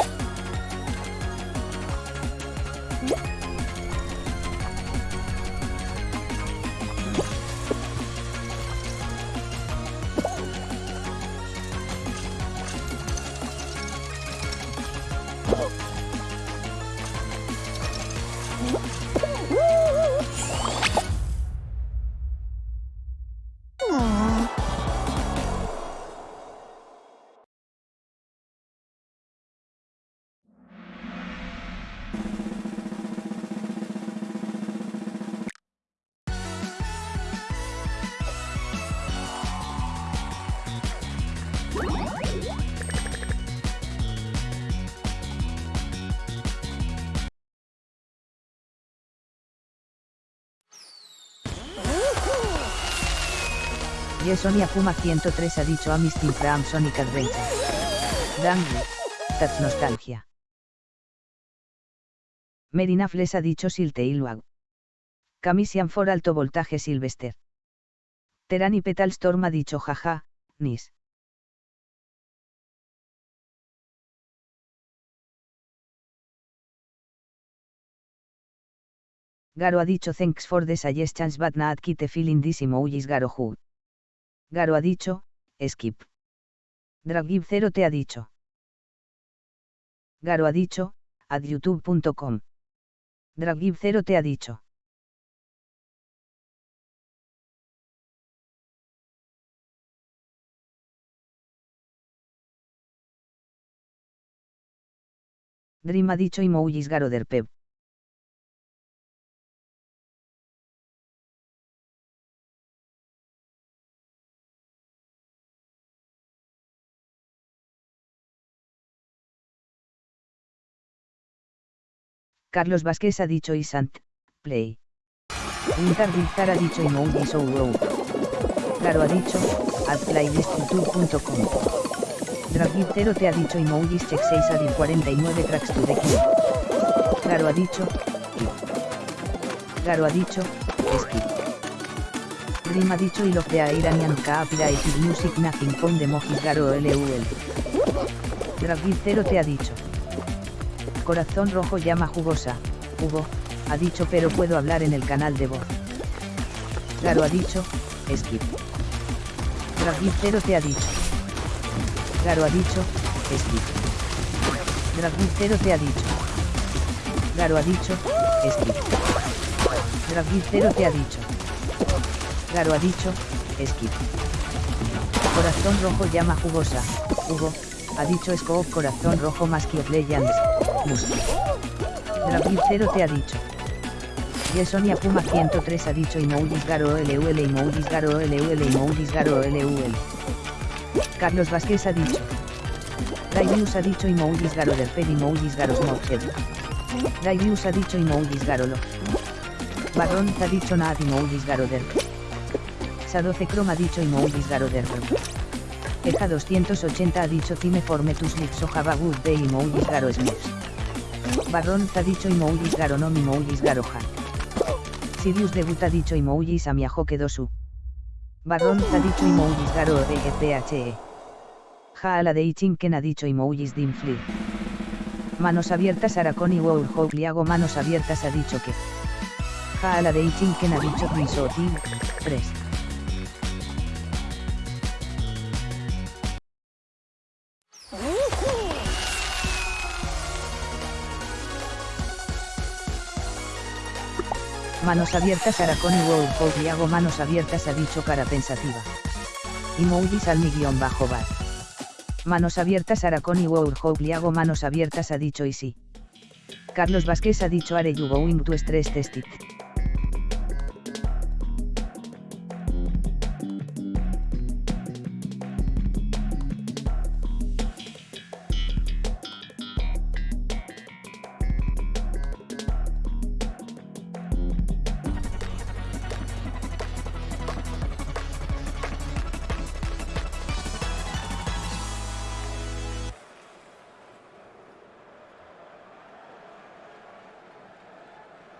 Sonia Puma 103 ha dicho a Mistin Fram Sonic Adventure. Dangle. That's nostalgia. Merina Fles ha dicho Silteilwag. Camisian for alto voltaje Silvester. Terani Petal Storm ha dicho jaja, Nis. Garo ha dicho thanks for the suggestions but not kite feeling this emojis Garo who. Garo ha dicho, skip. Dragib 0 te ha dicho. Garo ha dicho, adyoutube.com. Dragib 0 te ha dicho. Dream ha dicho emojis Garo derpeb. Carlos Vázquez ha dicho Isant, play. Winter Viltar ha dicho Imoudi So Wow. Garo ha dicho, adplaylistyoutube.com. Dragitero te ha dicho Emojis Check 6 a 49 tracks to the kill. Garo ha dicho, Garo ha dicho, skip. Dream ha dicho y lo de Iranian Copyrighted Music Nothing con de Mojis Garo LUL. Dragitero te ha dicho. Corazón rojo llama jugosa, Hugo, ha dicho pero puedo hablar en el canal de voz. Claro ha dicho, skip. Dragicero te ha dicho. Claro ha dicho, skip. Dragicero te ha dicho. Claro ha dicho, skip. Dragicero te ha dicho. Claro ha dicho, skip. Corazón rojo llama jugosa, Hugo, ha dicho Scope Corazón Rojo más que Legends, Música. David 0 te ha dicho. Yesonia Puma 103 ha dicho Imoudis Garo LUL Imoudis Garo LUL Imoudis Garo LUL. Carlos Vázquez ha dicho. Daivius ha dicho Imoudis Garo Derped Imoudis Garo Smokhead. Daivius ha dicho Imoudis Garo Lo. Barron ha dicho Naad Imoudis Garo Derped. Sadoce Chrome ha dicho Imoudis Garo Derped. Eja 280 ha dicho Time forme tus lips o have good day garo smiths. Barron ha dicho emojis garo no emojis garo ha. Sirius debut ha dicho emojis a mi su. Barron ha dicho emojis garo de PHE. Ja a la de Ichinken ha dicho emojis dimfli. Manos abiertas Araconi Wour Liago Manos abiertas ha dicho que. Ja la de Ichinken ha dicho Risotil, Pres. Manos abiertas Araconi Wour Liago Manos abiertas ha dicho cara pensativa. Y Moudis al mi guion bajo bar. Manos abiertas Araconi Wour Liago Manos abiertas ha dicho y sí. Carlos Vázquez ha dicho Are you going to stress test it.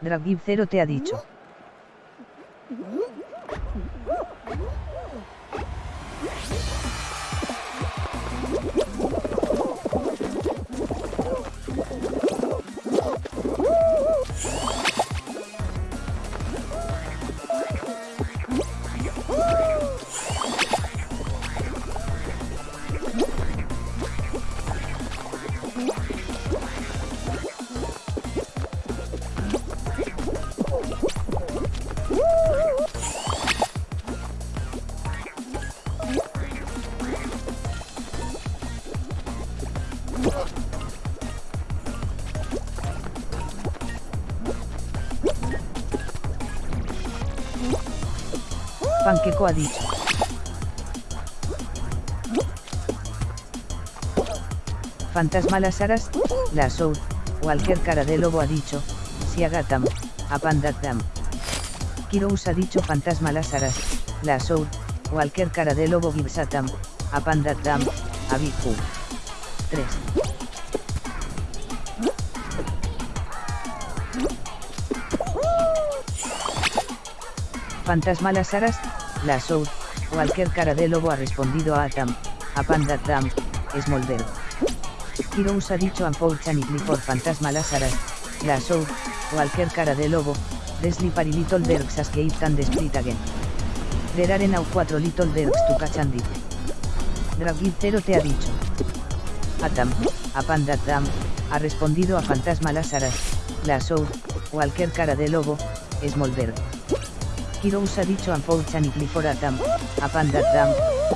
Dragib 0 te ha dicho. Panqueco ha dicho. Fantasma las aras, la soul, cualquier cara de lobo ha dicho, si agatam, apandatam. Kirous ha dicho fantasma las aras, la soul, cualquier cara de lobo gibsatam, apandatam, abiku. 3. Fantasma las aras, la Soul, cualquier cara de lobo ha respondido a Atam, a Pandatam, Smolder. Kirous ha dicho a Chan y Clifford Fantasma las aras, la Soul, cualquier cara de lobo, Desli pari little derks as que tan split again. Deraren au 4 little derks tu cachandi. Dragid 0 te ha dicho. Atam, a Pandatam, ha respondido a Fantasma las aras, la Soul, cualquier cara de lobo, Smolder. Kirous ha dicho a Pouchan y Clifford Atam, a Pandatam,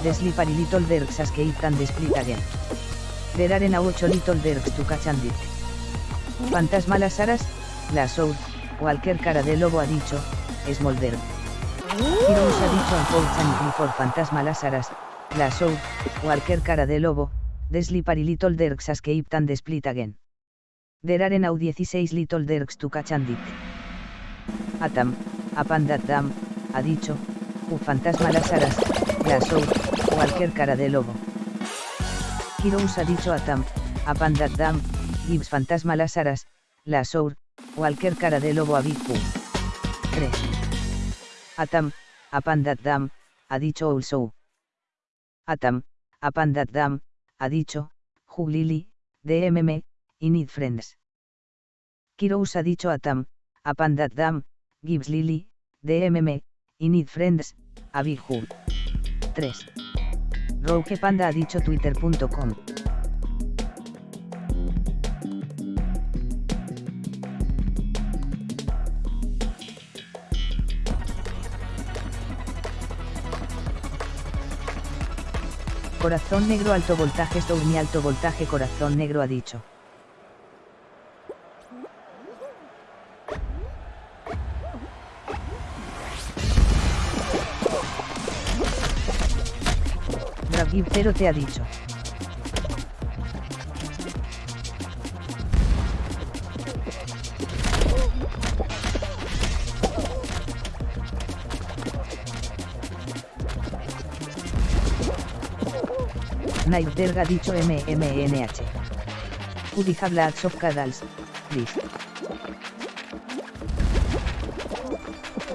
de Slippery Little Derks as que de split again. There are 8 Little Derks to catch and Fantasma las aras, la Soul, cualquier cara de lobo ha dicho, Smolder. Kirous ha dicho a Pouchan y Clifford Fantasma las aras, la Soul, cualquier cara de lobo, de Slippery Little Derks as que de split again. There are 16 Little Derks to catch and Atam, Apandatam, ha dicho, u fantasma las aras, la soul, cualquier cara de lobo. Kirous ha dicho Atam, Apandatam, Gibbs fantasma las aras, la soul, cualquier cara de lobo a Big 3. Atam, Apandatam, ha dicho also. Atam, Apandatam, ha dicho, Juglili, DMM, Need Friends. Kirous ha dicho Atam, Apandatam, Gibbs Lily, DMM, Need Friends, a Big 3. Rogue Panda ha dicho twitter.com. Corazón negro alto voltaje Stormy alto voltaje corazón negro ha dicho. Pero te ha dicho. Night ha dicho MMNH. Have lots of cadals, please.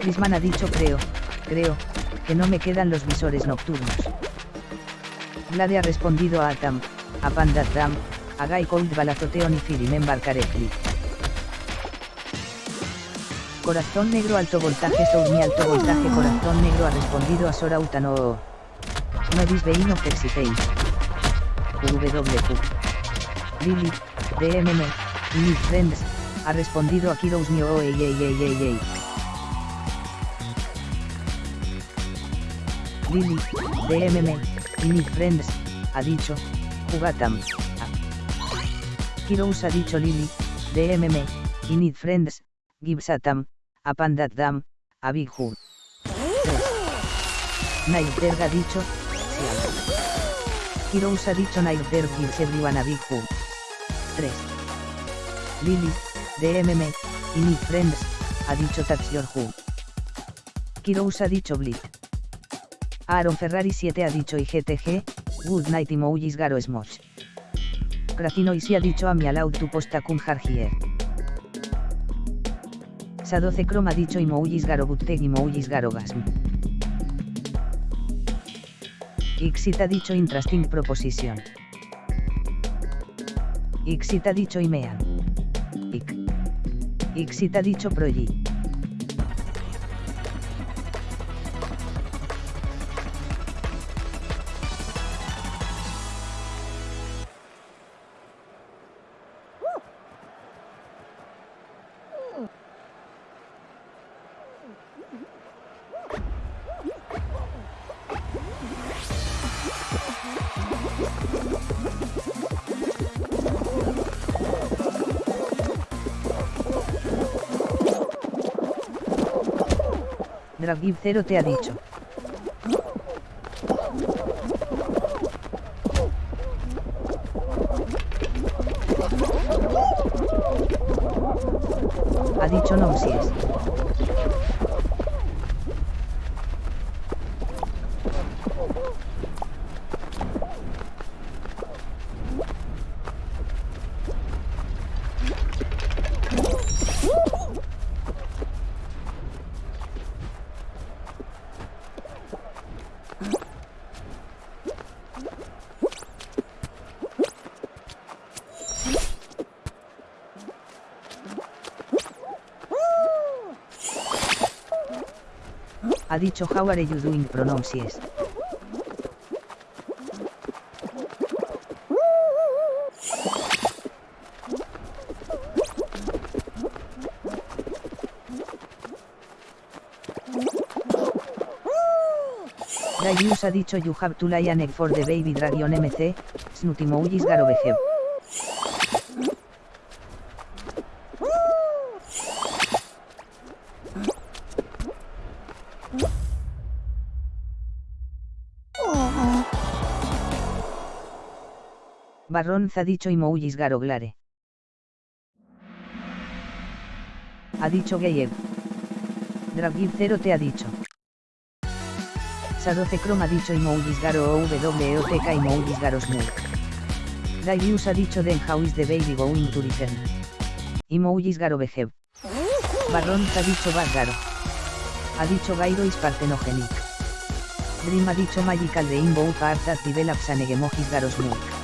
Prisman ha dicho creo, creo, que no me quedan los visores nocturnos. Vlade ha respondido a Atam, a Pandatam, Agai cold balazoteon y firimember correctly. Corazón negro alto voltaje Sourmi alto voltaje Corazón negro ha respondido a Sora Utano. Nodis Veino Flexipain. WQ. Lily, DMM, y Friends, ha respondido a Kiros Mio ey, ey, ey, ey. Lily, DMM, y Friends, ha dicho, Jugatam. Kirous ha dicho Lily, DMM, y Need Friends, Gibsatam, a Pandat Dam, a Big Hood. 3. ha dicho, Siam. Kirous ha dicho Night there gives everyone a Big Hood. 3. Lily, DMM, y Need Friends, ha dicho Tax Your Who. Kirous ha dicho Blit. Aaron Ferrari 7 ha dicho IGTG, Good night emojis garo smosh. Cratino y si ha dicho a mi allowed to post a cum here. Sa 12 chrome ha dicho emojis garo butteg emojis garo gasm. Ixit ha dicho interesting proposition. Ixit ha dicho imean. Ixit ha dicho proyi. 0 te ha dicho. Ha dicho How are you doing pronouncias. Darius ha dicho you have to lie an egg for the baby dragon mc, snutimougis garobejev. barrón dicho y moullis garoglare. Ha dicho Geyev. Dragiv 0 te ha dicho. Sadoce Chrome ha dicho y moullis garo o WOTK y moullis garos. Daivius ha dicho den how is the baby going to return. Y moullis garo Bejev. Barrón ha dicho Bargaro. Ha dicho Gairo is partenogenic. Dream ha dicho Magical de Inbow Partas Develops and Garos Mook.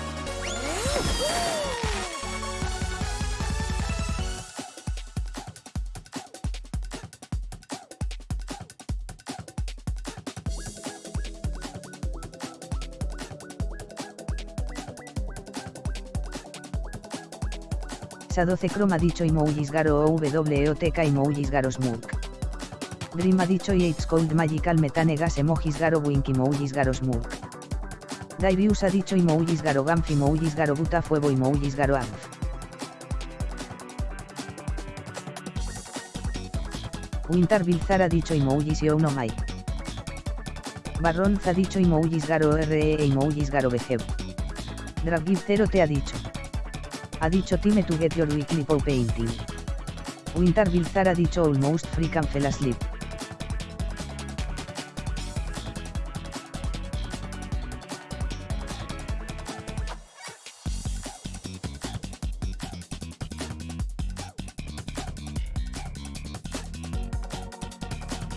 Sa12 ha dicho emojis Garo WOTK emojis Garo Smoke. Dream dicho y It's Cold Magical Metane Gas emojis Garo Wink emojis Garo Smoke. Daivius ha dicho emojis Garo Ganf emojis Garo Buta Fuego emojis Garo Anf. Winter Bilzar ha dicho emojis y no Mike. Barronz ha dicho emojis Garo RE emojis Garo BG. Dragib 0 te ha dicho ha dicho Time to get your weekly pow painting. Winter Bilzar ha dicho almost free can fell asleep.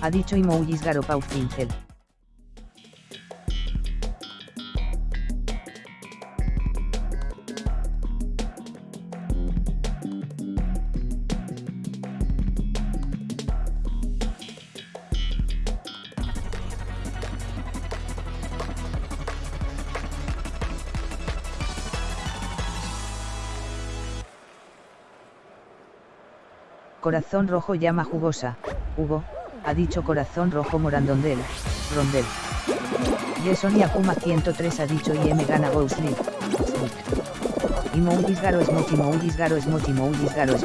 Ha dicho Imoulis Garopau Pincel. Corazón rojo llama jugosa, Hugo, ha dicho corazón rojo morandondel, rondel. Jason Yakuma 103 ha dicho y M gana go. Y Moulis garo es mochi Moulis garo es mochi Moulis garo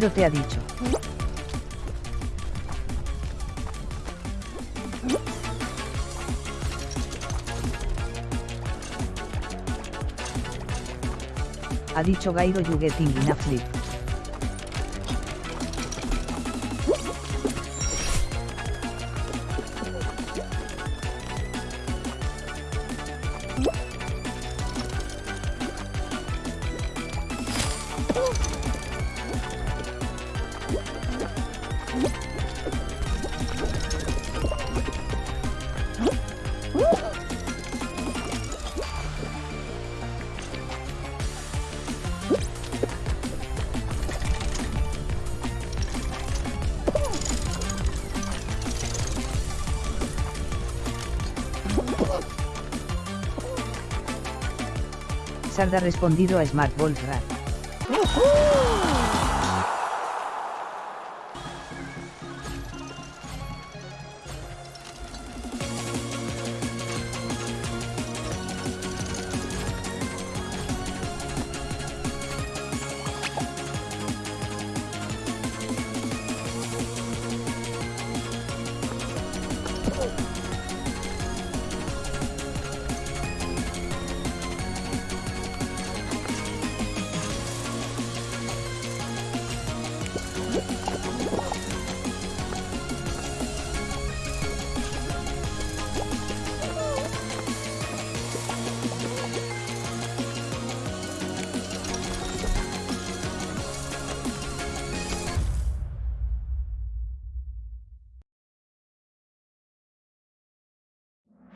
Dragvip te ha dicho. Ha dicho Gairo you getting enough. Sarda ha respondido a Smart Wolf Rat.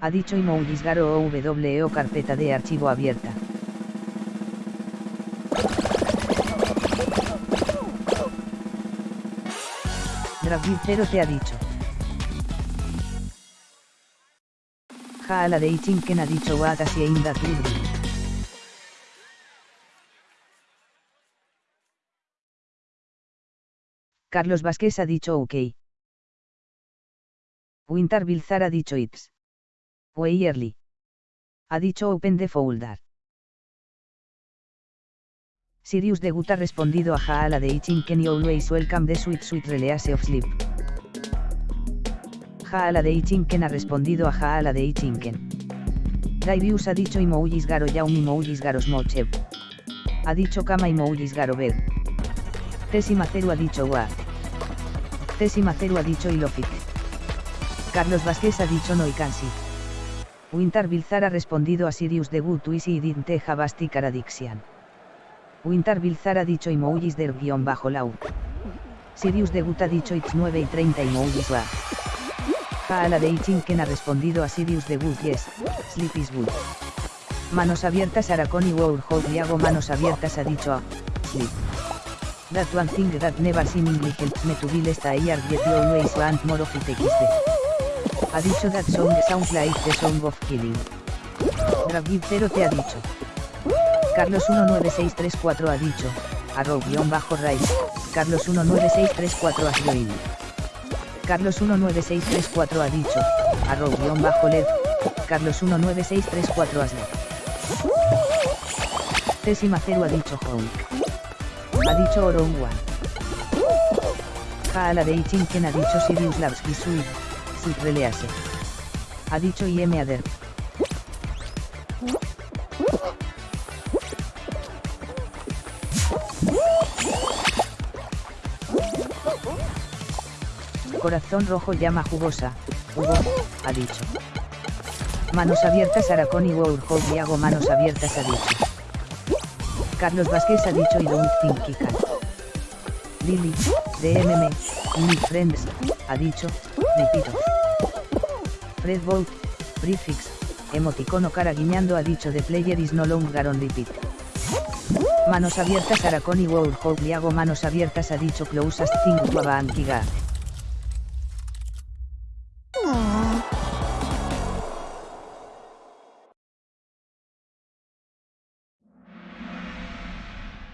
Ha dicho Imoulisgaro o WO carpeta de archivo abierta. Dragvip te ha dicho. Jaala de Ichinken ha dicho Watasi in that Carlos Vázquez ha dicho OK. Winter Bilzar ha dicho Ips. Weierly. Ha dicho Open the Folder. Sirius de Gut ha respondido a Jaala de Ichinken y Always Welcome the Sweet Sweet Release of Sleep. Jaala de Ichinken ha respondido a Jaala de Ichinken. Daivius ha dicho Imoujis Garo Yaum Imoujis Garos Mochev. Ha dicho Kama Imoujis Garo Bed. Tesimaceru ha dicho Wa. Tesimaceru ha dicho Ilofik. Carlos Vázquez ha dicho Noikansi. Winter Bilzar ha respondido a Sirius de Good Twisi y Dinte Javasti Caradixian. Winter Bilzar ha dicho Imoujis der guion bajo lau. Sirius de Gut ha dicho It's 9 y 30 Imoujis va. Jaala de Ichinken ha respondido a Sirius de Good Yes, Sleep is good. Manos abiertas Araconi Warhol y hago manos abiertas ha dicho a Sleep. That one thing that never seen English helps me to be less tired yet you always want more of it XD ha dicho that song sounds like the song of killing. Dragib 0 te ha dicho. Carlos 19634 ha dicho, rise Carlos 19634 has joined. Carlos 19634 ha dicho, bajo led Carlos 19634 has led. Tésima 0 ha dicho honk. Ha dicho Oron One. Jaala de Ichinken ha dicho Sirius Lavsky Suid release. Ha dicho IM Ader. Corazón rojo llama jugosa, Hugo, ha dicho. Manos abiertas Araconi y y hago manos abiertas ha dicho. Carlos Vázquez ha dicho y don't think Lili, DMM, Y mi friends, ha dicho, Fred Boat, prefix, emoticono cara guiñando ha dicho the player is no longer on repeat. Manos abiertas Araconi World Hope manos abiertas ha dicho closest thing to Abankiga.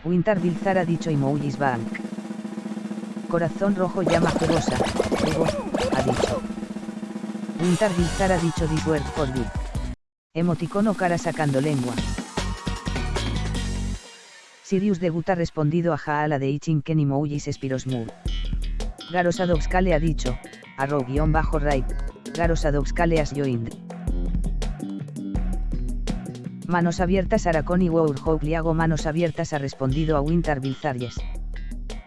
Winter Bilzar ha dicho Bank. Corazón rojo llama jugosa, Ego, ha dicho. Winter Bilzar ha dicho this word for you. Emoticono cara sacando lengua. Sirius de Gut ha respondido a Jaala de Ichin Ken Emojis Spirosmur. Garosadovskale ha dicho, arrow-right, Garosadovskale has joined. Manos abiertas Araconi Hope Liago Manos abiertas ha respondido a Winter Bilzarjes.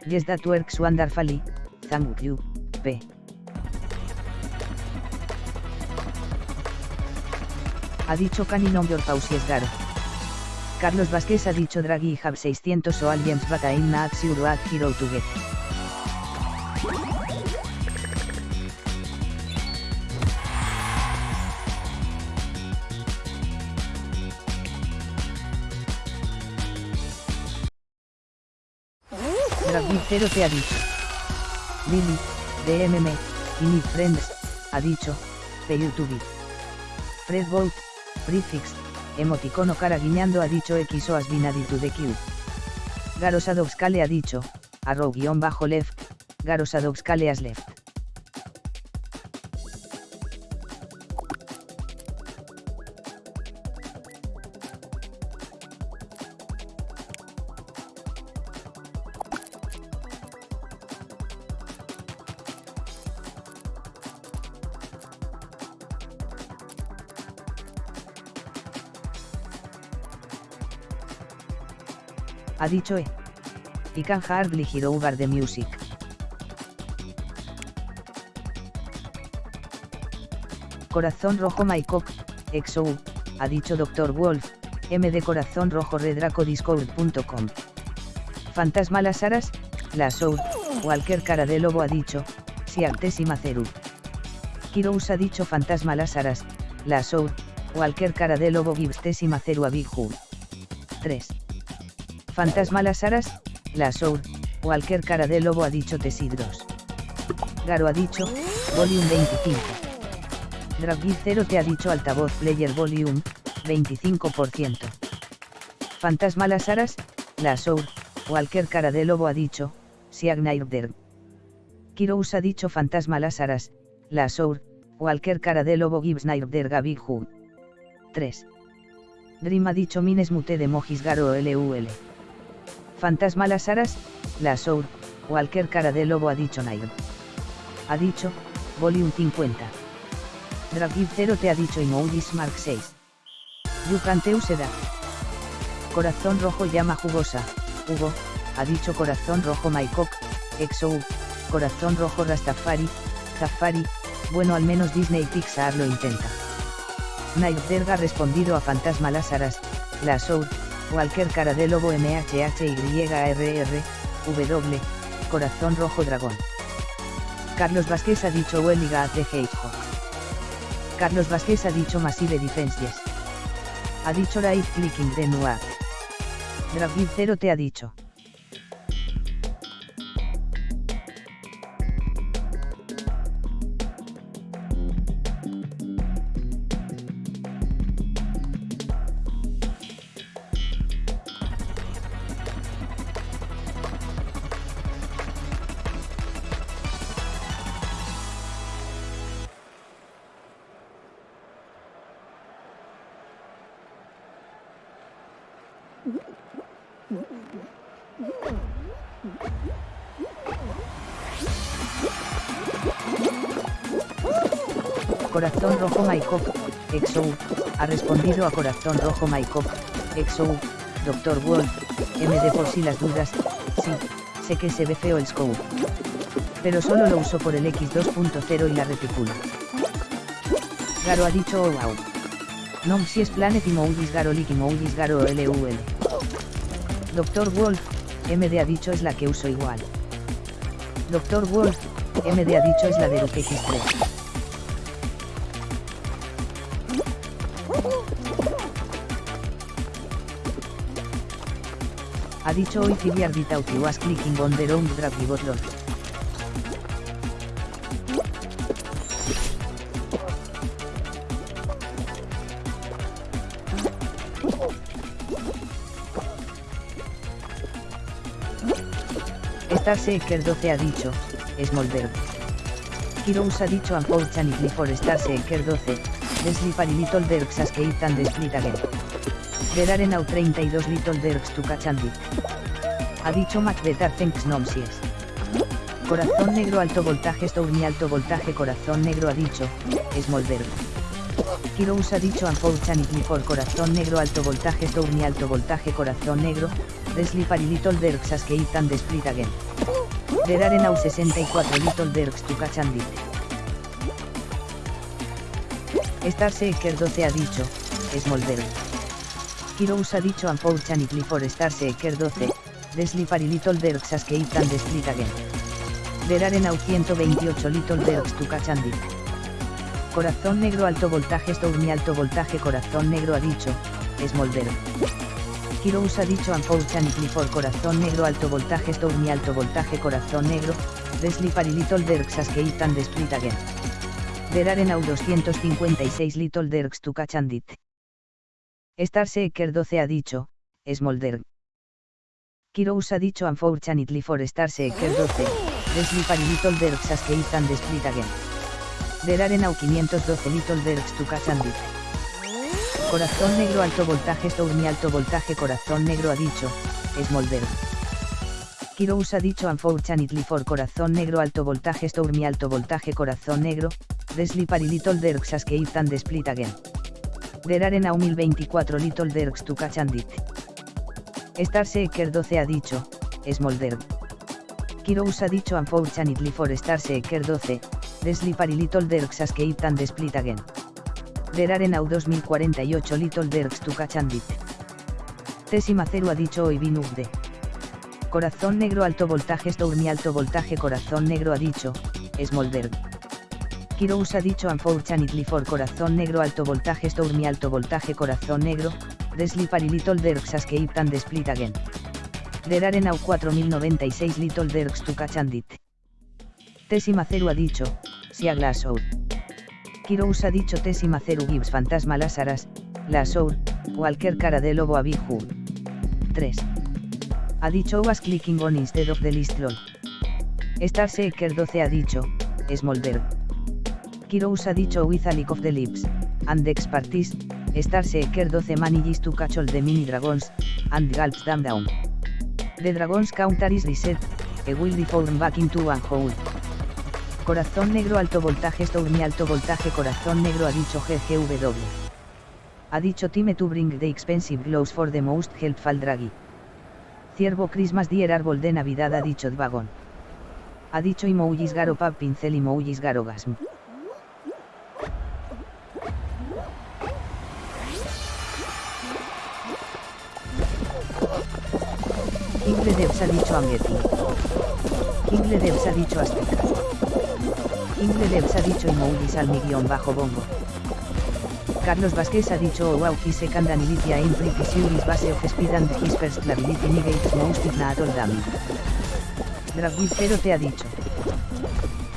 Yes that works wonderfully, thank you, P. Ha dicho Canin on your pausies Garo. Carlos Vázquez ha dicho Draghi have 600 o aliens but I'm not sure what hero to get. Cero te ha dicho. Lily, DMM, y mi friends, ha dicho, de YouTube. Fred Boat, prefix, emoticono cara guiñando ha dicho X o has been the queue. Garosadovskale ha dicho, arrow-left, Garosadovskale has left. Dicho E. Y can hardly hear over the music. Corazón rojo Maikok, XO, ha dicho Dr. Wolf, M de corazón rojo redracodiscord.com. Fantasma las aras, la soul, cualquier cara de lobo ha dicho, si y maceru. Kirous ha dicho fantasma las aras, la soul, cualquier cara de lobo gives y maceru a Big 3. Fantasma las aras, la sour, cualquier cara de lobo ha dicho Tesidros. Garo ha dicho, volume 25. Draggy 0 te ha dicho altavoz player volume, 25%. Fantasma las aras, la sour, cualquier cara de lobo ha dicho, Siagnairder. Kirous ha dicho fantasma las aras, la sour, cualquier cara de lobo gives nairder Hu. 3. Dream ha dicho mines mute de mojis garo LUL. Fantasma las aras, la sour, cualquier cara de lobo ha dicho Nair. Ha dicho, volume 50. Dragib 0 te ha dicho Emojis Mark 6. Yucanteu da. Corazón rojo llama jugosa, Hugo, ha dicho corazón rojo Maikok, Exo corazón rojo Rastafari, Zafari, bueno al menos Disney Pixar lo intenta. Derga ha respondido a Fantasma las aras, la cualquier cara de lobo MHHYRR, W, corazón rojo dragón. Carlos Vázquez ha dicho Welliga at the Carlos Vázquez ha dicho Massive Defenses. Ha dicho Right Clicking de Noir. Dragvid 0 te ha dicho. A Corazón Rojo Maikop, Exou, Dr. Wolf, MD por si las dudas, sí, sé que se ve feo el scope. Pero solo lo uso por el X2.0 y la reticula. Garo ha dicho oh wow. Non si es planet Imoudis Garo Lik Imoudis Garo LUL. Dr. Wolf, MD ha dicho es la que uso igual. Dr. Wolf, MD ha dicho es la de UX3. Ha dicho hoy Fibiar without you was clicking on the wrong drag button. Starseeker 12 ha dicho, Smolder. Heroes ha dicho unfortunately for Starseeker 12, Desli Little Derks as Kate and the Split again. There are now 32 little derks to catch and Ha dicho Macbeth thanks nomsies. Corazón negro alto voltaje Stormy alto voltaje corazón negro ha dicho, Smolder. Heroes ha dicho unfortunately for corazón negro alto voltaje Stormy alto voltaje corazón negro, Desli Little Derks as Kate and the Split again. There are now 64 little derks to catch and Starseeker 12 ha dicho, Smolder. Heroes ha dicho unfortunately for Starseeker 12, Desli Little Derks as Kate and the Split again. There are now 128 little derks to catch and Corazón negro alto voltaje Stormy alto voltaje corazón negro ha dicho, Smolder. Heroes ha dicho unfortunately for corazón negro alto voltaje Stormy alto voltaje corazón negro, Desli Little Derks as Kate and the Split again. There are now 256 little derks to catch and it. Starseeker 12 ha dicho, Smolder. Kirous ha dicho unfortunately for Starseeker 12, Desli little derks as Kate and the Split again. There are now 512 little derks to catch and it. Corazón negro alto voltaje Stormy alto voltaje corazón negro ha dicho, Smolder. Kirous ha dicho unfortunately for corazón negro alto voltaje Stormy alto voltaje corazón negro, Desli little derks as Kate and the Split again. There are now 1024 little derks to catch and it. Starseeker 12 ha dicho, Smolder. Kirous ha dicho unfortunately for Starseeker 12, Desli little derks as Kate and the Split again. There are now 2048 little derks to catch and it. Tesimaceru ha dicho hoy Binugde. Corazón negro alto voltaje Stormy alto voltaje corazón negro ha dicho, Smolder. Kirous ha dicho unfortunately for corazón negro alto voltaje Stormy alto voltaje corazón negro, Desli Little Derks Keep and Split Again. There are now 4096 Little Derks to catch and it. Tesimaceru ha dicho, si a Glassow. Kirous ha dicho Tesimaceru gives fantasma Lázaras, Glassow, cualquier cara de lobo a Big 3 ha dicho was clicking on instead of the list lol. Starseeker 12 ha dicho, Smolder. Kirous ha dicho with a lick of the lips, and the expertise, Starseeker 12 manages to catch all the mini dragons, and gulps them down. The dragons counter is reset, e will deform back into one hole. Corazón negro alto voltaje Stormy alto voltaje corazón negro ha dicho GGW. Ha dicho time to bring the expensive gloves for the most helpful draggy. Ciervo Christmas dier árbol de Navidad ha dicho Dvagón. Ha dicho Imoujis garo pap pincel Imoujis garo Ingle Devs ha dicho Amgeti. Ingle Devs ha dicho Azteca. Ingle Devs ha dicho Imoujis al mi guion bajo bongo. Carlos Vázquez ha dicho oh wow he second anilitia in pretty base of speed and his first clarity negates most if not all damage. te ha dicho.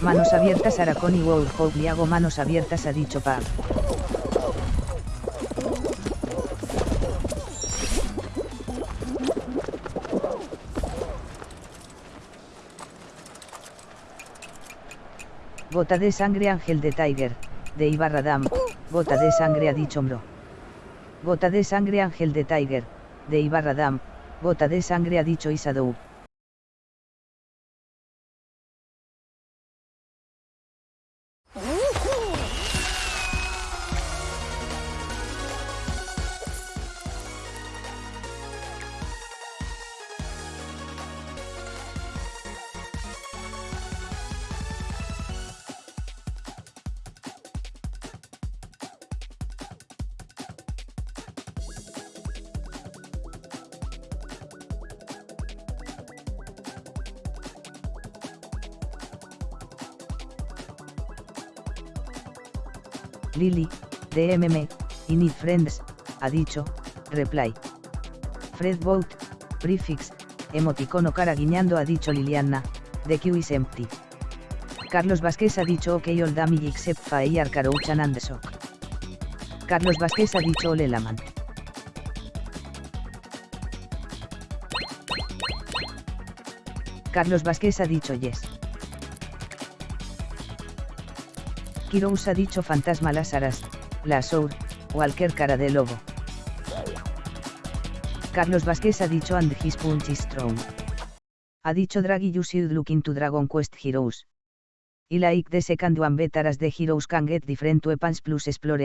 Manos abiertas Aracon y Wow hago manos abiertas ha dicho Pab. Gota de sangre Ángel de Tiger, de Ibarra Dam, Gota de sangre ha dicho Mbro. Gota de sangre Ángel de Tiger, de Ibarra Dam, Gota de sangre ha dicho Isadou. DMM, y Need Friends, ha dicho, reply. Fred Boat, prefix, emoticono cara guiñando ha dicho Liliana, the queue is empty. Carlos Vázquez ha dicho ok all damage except fire carouchan and the sock. Carlos Vázquez ha dicho ole laman. Carlos Vázquez ha dicho yes. Kirous ha dicho fantasma las la sour, cualquier cara de lobo. Carlos Vázquez ha dicho and his punch is strong. Ha dicho Draghi you should look into Dragon Quest Heroes. Y like the second one better as the heroes can get different weapons plus explore